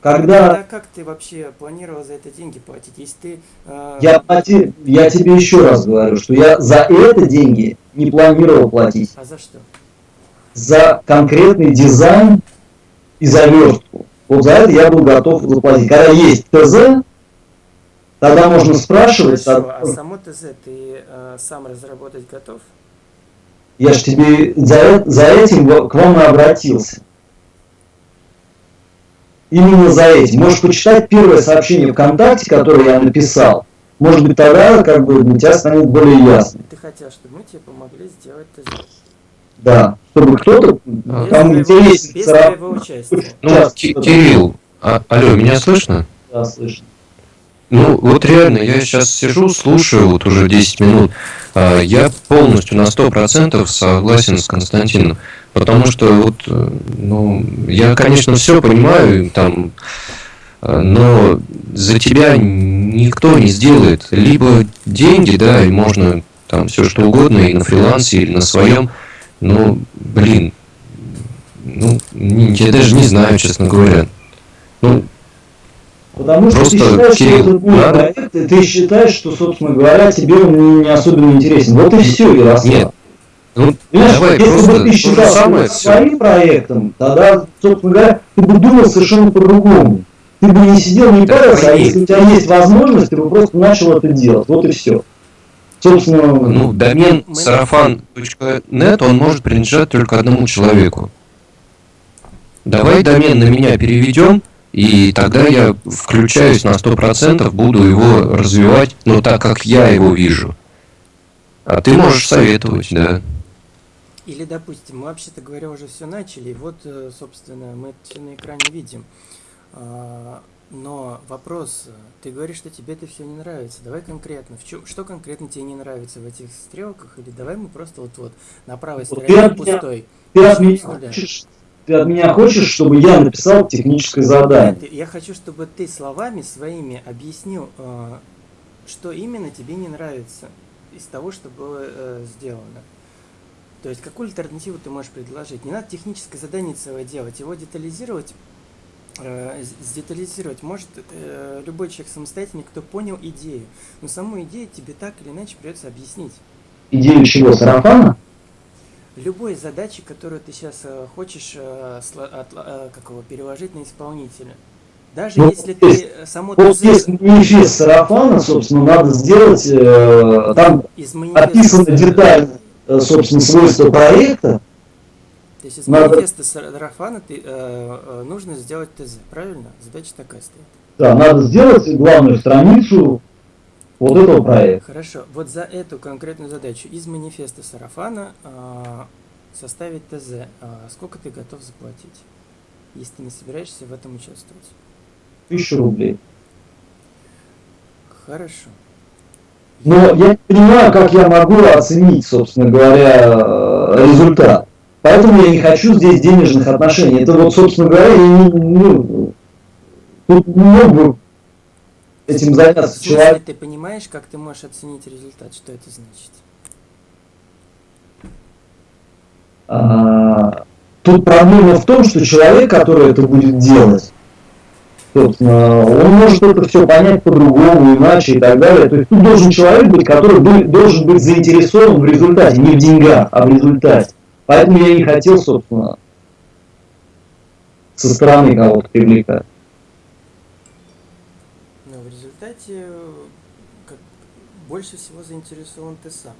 когда тогда как ты вообще планировал за это деньги платить? Если ты... э, я, плати- я тебе еще раз говорю, что я за это деньги не планировал платить. А за что? За конкретный дизайн и заверстку. Вот за это я был готов заплатить. Когда есть ТЗ, тогда можно спрашивать, Хорошо, а- а само ТЗ ты э, сам разработать готов? я же тебе за, за этим к вам и обратился. Именно за этим. Можешь почитать первое сообщение ВКонтакте, которое я написал. Может быть, тогда как бы для тебя станет более ясно. Ты хотел, чтобы мы тебе помогли сделать ТЗ. Да. Чтобы кто-то, А. Без кому интересен без цара- твоего участия. Ну, Кирилл, а, алло, меня слышно? Да, слышно. Ну, вот реально, я сейчас сижу, слушаю вот уже 10 минут. а, Я полностью на 100% согласен с Константином. Потому что вот, э, ну, я, конечно, все понимаю, там, э, но за тебя никто не сделает. Либо деньги, да, и можно там все что угодно, и на фрилансе, или на своем. Но, блин, ну, я даже не знаю, честно говоря. Ну, Потому что ты считаешь, Кирилл, что это твой надо- проект, и ты считаешь, что, собственно говоря, тебе он не, не особенно интересен. Вот и все, Ярослав. Нет, ну, Понимаешь, давай если просто бы ты считал самое это все. своим проектом, тогда, собственно говоря, ты бы думал совершенно по-другому. Ты бы не сидел, не Да, парился, а если у тебя есть возможность, ты бы просто начал это делать. Вот и все. Собственно, Ну, домен сарафан.нет, он может принадлежать только одному человеку. Давай домен на меня переведем, и тогда я включаюсь на 100%, буду его развивать, но так, как я его вижу. А ты можешь советовать, да. Или, допустим, мы вообще-то говоря уже все начали, и вот, э, собственно, мы все на экране видим. А, Но вопрос, э, ты говоришь, что тебе это все не нравится. Давай конкретно, в чем, что конкретно тебе не нравится в этих стрелках? Или давай мы просто вот вот на правой Вот стороне я- пустой. ты от, меня хочешь, ты от меня хочешь, чтобы я написал техническое задание. Нет, я хочу, чтобы ты словами своими объяснил, э, что именно тебе не нравится из того, что было сделано. То есть какую альтернативу ты можешь предложить? Не надо техническое задание целое делать, его детализировать, э, с- сдетализировать может э, любой человек самостоятельный, кто понял идею. Но саму идею тебе так или иначе придется объяснить. Идею чего? Сарафана? Любой задачи, которую ты сейчас хочешь э, сло- отла- э, как его, переложить на исполнителя. Даже Ну, если то есть- ты э, само Вот ТЗ здесь манифест сарафана, собственно, надо сделать, э, там из сар- детально, э, собственно, свойства проекта. То есть из надо- манифеста сарафана ты, э, э, нужно сделать ТЗ, правильно? Задача такая стоит. Да, надо сделать главную страницу вот этого проекта. Хорошо, вот за эту конкретную задачу из манифеста сарафана э, составить ТЗ. А сколько ты готов заплатить, если ты не собираешься в этом участвовать? Тысячу рублей. Хорошо. Но я не понимаю, как я могу оценить, собственно говоря, э, результат. Поэтому я не хочу здесь денежных отношений. Это вот, собственно говоря, я не, ну, тут не мог бы этим заняться смысле, человек. ты понимаешь, как ты можешь оценить результат? Что это значит? А, Тут проблема в том, что человек, который это будет делать, собственно, он может это все понять по-другому, иначе и так далее. То есть тут должен человек быть, который бы- должен быть заинтересован в результате, не в деньгах, а в результате. Поэтому я не хотел, собственно, со стороны кого-то привлекать. Но в результате э, как, больше всего заинтересован ты сам.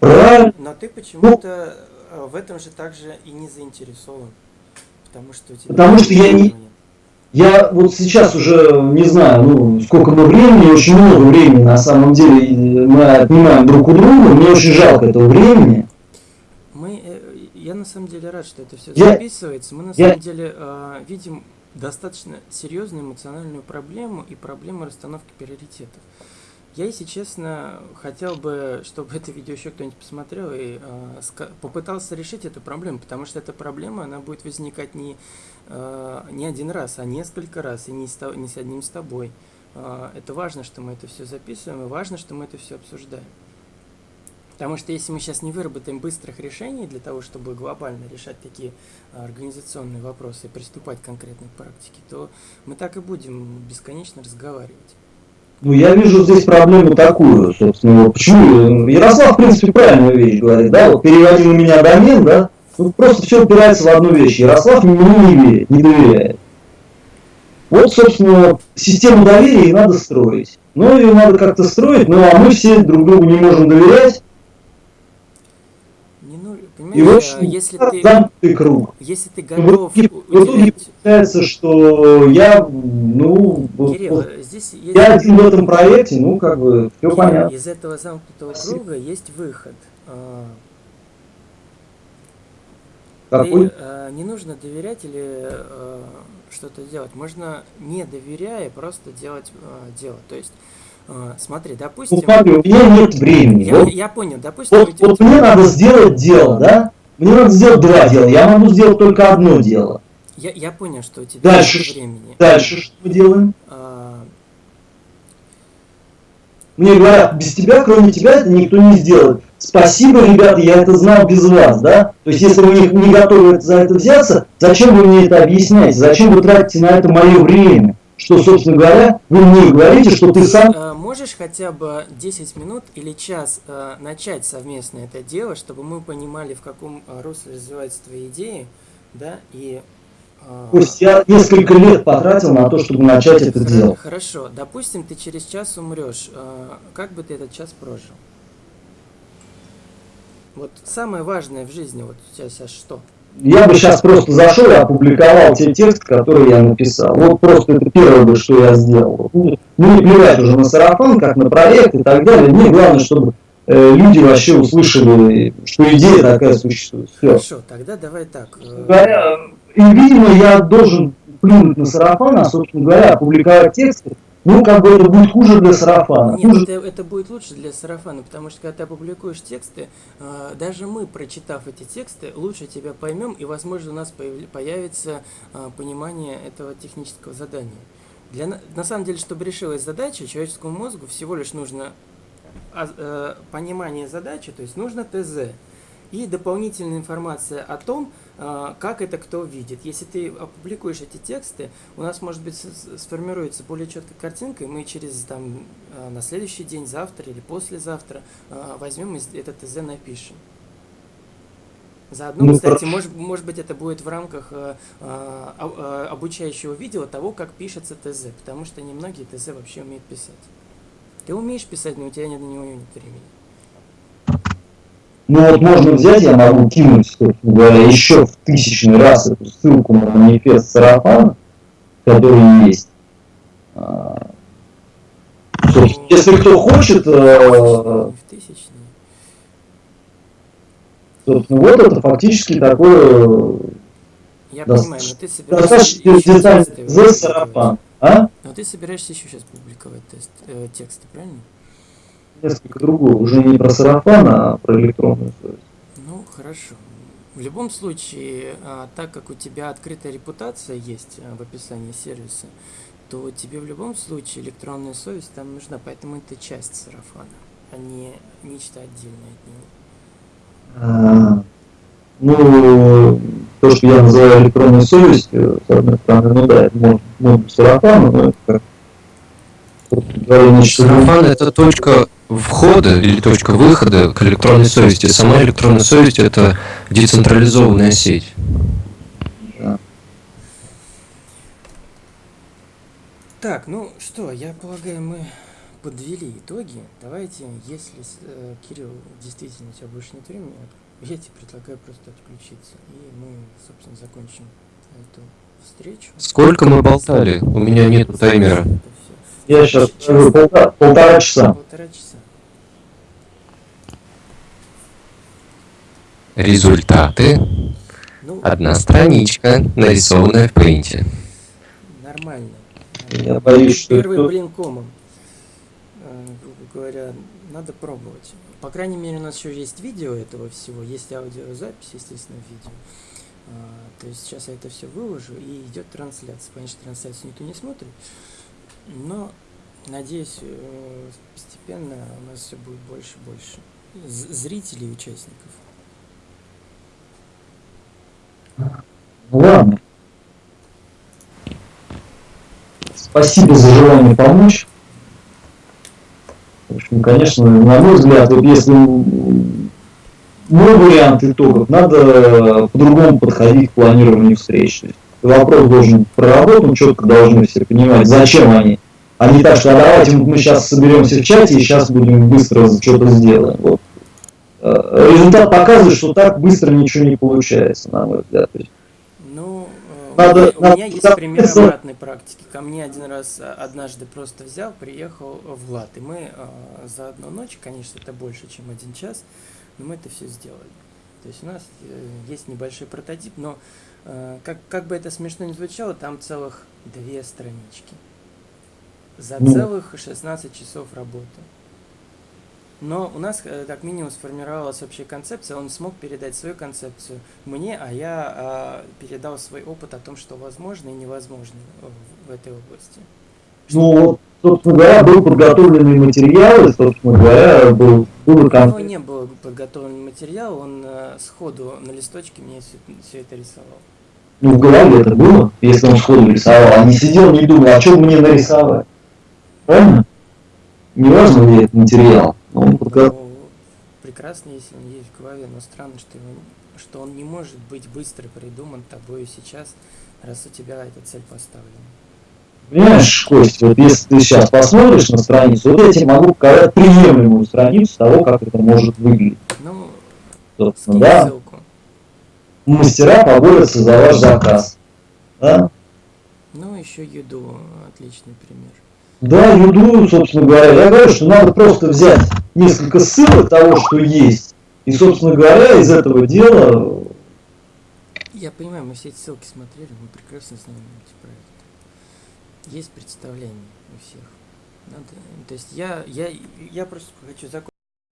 Правильно? Но ты почему-то э, в этом же также и не заинтересован. Потому что у тебя... Потому что я не-. Я вот сейчас уже не знаю, ну, сколько мы времени, очень много времени на самом деле мы отнимаем друг у друга. Мне очень жалко этого времени. Мы, э, я на самом деле рад, что это все Я- записывается. Мы на я- самом деле э, видим достаточно серьезную эмоциональную проблему и проблему расстановки приоритетов. Я, если честно, хотел бы, чтобы это видео еще кто-нибудь посмотрел и э, попытался решить эту проблему, потому что эта проблема, она будет возникать не, не один раз, а несколько раз, и не с, не с одним с тобой. Э, это важно, что мы это все записываем, и важно, что мы это все обсуждаем. Потому что если мы сейчас не выработаем быстрых решений для того, чтобы глобально решать такие а, организационные вопросы и приступать к конкретной практике, то мы так и будем бесконечно разговаривать. Ну, я вижу здесь проблему такую, собственно, почему, Ярослав, в принципе, правильную вещь говорит, да, вот переводи на меня домен, да, ну, просто все упирается в одну вещь, Ярослав не не доверяет. Вот, собственно, систему доверия и надо строить. Ну, ее надо как-то строить, ну, а мы все друг другу не можем доверять, Не ну, и, в понимаешь, а, общем, если ты, замкнутый круг. если ты готов в итоге получается, что я, ну, вот- Кирилл, вот здесь есть... я один в этом проекте, ну, как бы, все Кирилл, понятно. Из этого замкнутого круга есть выход. Какой? Ты, э, не нужно доверять или э, что-то делать. Можно не доверяя просто делать э, дело. То есть, э, смотри, Ну, допустим, смотри, у меня нет времени. я, Вот я понял, допустим, Вот, вот мне надо сделать дело, да? Мне надо сделать два дела. Я могу сделать только одно дело. я, я понял, что у тебя Дальше нет времени. Дальше что мы делаем? А, Мне говорят, без тебя, кроме тебя, это никто не сделает. Спасибо, ребята, я это знал без вас, да? То есть, если вы не, не готовы за это взяться, зачем вы мне это объясняете? Зачем вы тратите на это мое время? Что, собственно говоря, вы мне говорите, что ты сам... э, можешь хотя бы 10 минут или час э, начать совместно это дело, чтобы мы понимали, в каком э, русле развиваются твои идеи, да, и... э, То есть я несколько лет потратил на то, чтобы начать это дело. Хорошо, допустим, ты через час умрешь. э, Как бы ты этот час прожил? Вот самое важное в жизни, вот у тебя сейчас что? Я бы сейчас просто зашел и опубликовал те тексты, которые я написал. Вот просто это первое бы, что я сделал. Ну, Мне плевать уже на сарафан, как на проект и так далее. Мне главное, чтобы э, люди вообще услышали, что идея такая существует. Все. Хорошо, тогда давай так. э, Говоря, и, видимо, я должен плюнуть на сарафан, а, собственно говоря, опубликовать тексты. Ну, как бы это будет хуже для сарафана. Нет, Хуже это, это будет лучше для сарафана, потому что когда ты опубликуешь тексты, э, даже мы, прочитав эти тексты, лучше тебя поймем, и, возможно, у нас появ- появится э, понимание этого технического задания. Для, на- самом деле, чтобы решилась задача, человеческому мозгу всего лишь нужно э, понимание задачи, то есть нужно ТЗ. И дополнительная информация о том, как это кто видит. Если ты опубликуешь эти тексты, у нас, может быть, сформируется более четкая картинка, и мы через там э, на следующий день, завтра или послезавтра э, возьмем и этот ТЗ напишем. Заодно, Ну, кстати, хорошо. может, может быть, это будет в рамках э, э, обучающего видео того, как пишется ТЗ, потому что немногие ТЗ вообще умеют писать. Ты умеешь писать, но у тебя нет на него нет времени. Ну вот можно взять, я могу кинуть, собственно говоря, еще в тысячный раз эту ссылку на манифест Сарафана, который есть. А, Если кто хочет, э, собственно, вот это фактически такое Я Да, понимаю, но ты собираешься достаточно за публиковать. сарафан. А? Но ты собираешься еще сейчас публиковать тест, э, тексты, правильно? Несколько другое, уже не про сарафан, а про электронную совесть. Ну, хорошо. В любом случае, а, так как у тебя открытая репутация есть а, в описании сервиса, то тебе в любом случае электронная совесть там нужна, поэтому это часть сарафана, а не нечто отдельное от него. А, Ну, то, что я называю электронной совестью, с одной стороны, ну да, это может, может быть сарафан, но это как Сарафан это точка входа или точка выхода к электронной совести. Сама электронная совесть это децентрализованная сеть. Да. Так, ну что, я полагаю, мы подвели итоги. Давайте, если, э, Кирилл, действительно у тебя больше нет времени, я тебе предлагаю просто отключиться. И мы, собственно, закончим эту встречу. Сколько мы болтали? У меня нет таймера. Я сейчас Час- скажу полтора, полтора часа. Полтора часа. Результаты Ну, Одна страничка, нарисованная в принте. нормально. Я боюсь, что Первый это- блин комом. Э, Грубо говоря, надо пробовать. По крайней мере, у нас еще есть видео этого всего, есть аудиозапись, естественно, видео. А, То есть сейчас я это все выложу и идет трансляция. Понятно, что трансляцию никто не смотрит, но надеюсь, э, постепенно у нас все будет больше и больше зрителей и участников. Ну ладно. Спасибо за желание помочь. В общем, конечно, на мой взгляд, вот если мой вариант итогов, надо по-другому подходить к планированию встреч. Вопрос должен быть проработан, четко должны все понимать, зачем они. А не так, что а давайте мы сейчас соберемся в чате и сейчас будем быстро что-то сделаем. Вот. Э, Результат показывает, что так быстро ничего не получается, на мой взгляд. Ну, э, Надо- у меня, надо меня есть пример обратной практики. Ко мне один раз э, однажды просто взял, приехал Влад, и мы э, за одну ночь, конечно, это больше, чем один час, но мы это все сделали. То есть у нас э, есть небольшой прототип, но как, как бы это смешно ни звучало, там целых две странички. За Ну. целых 16 часов работы. Но у нас э, как минимум сформировалась общая концепция, он смог передать свою концепцию мне, а я а, передал свой опыт о том, что возможно и невозможно в, в этой области. Ну, вот, собственно говоря, был подготовленный материал, и, собственно говоря, был, был У него конфликт. не был подготовлен материал, он э, сходу на листочке мне все, это рисовал. Ну, в голове это было, если он сходу рисовал, а не сидел, не думал, а что мне нарисовать. Правильно? Не важно ли это материал. Он Ну, прекрасно, если он есть в голове, но странно, что, его, что он не может быть быстро придуман тобою сейчас, раз у тебя эта цель поставлена. Понимаешь, Кость, вот если ты сейчас посмотришь на страницу, вот я тебе могу показать приемлемую страницу того, как это может выглядеть. Ну, Собственно, да, ссылку. Мастера поборются за ваш заказ. Да? Ну, еще еду, отличный пример. Да, юду, собственно говоря, я говорю, что надо просто взять несколько ссылок того, что есть, и, собственно говоря, из этого дела Я понимаю, мы все эти ссылки смотрели, мы прекрасно знаем эти проекты. Есть представление у всех. Надо, то есть я, я, я просто хочу закончить.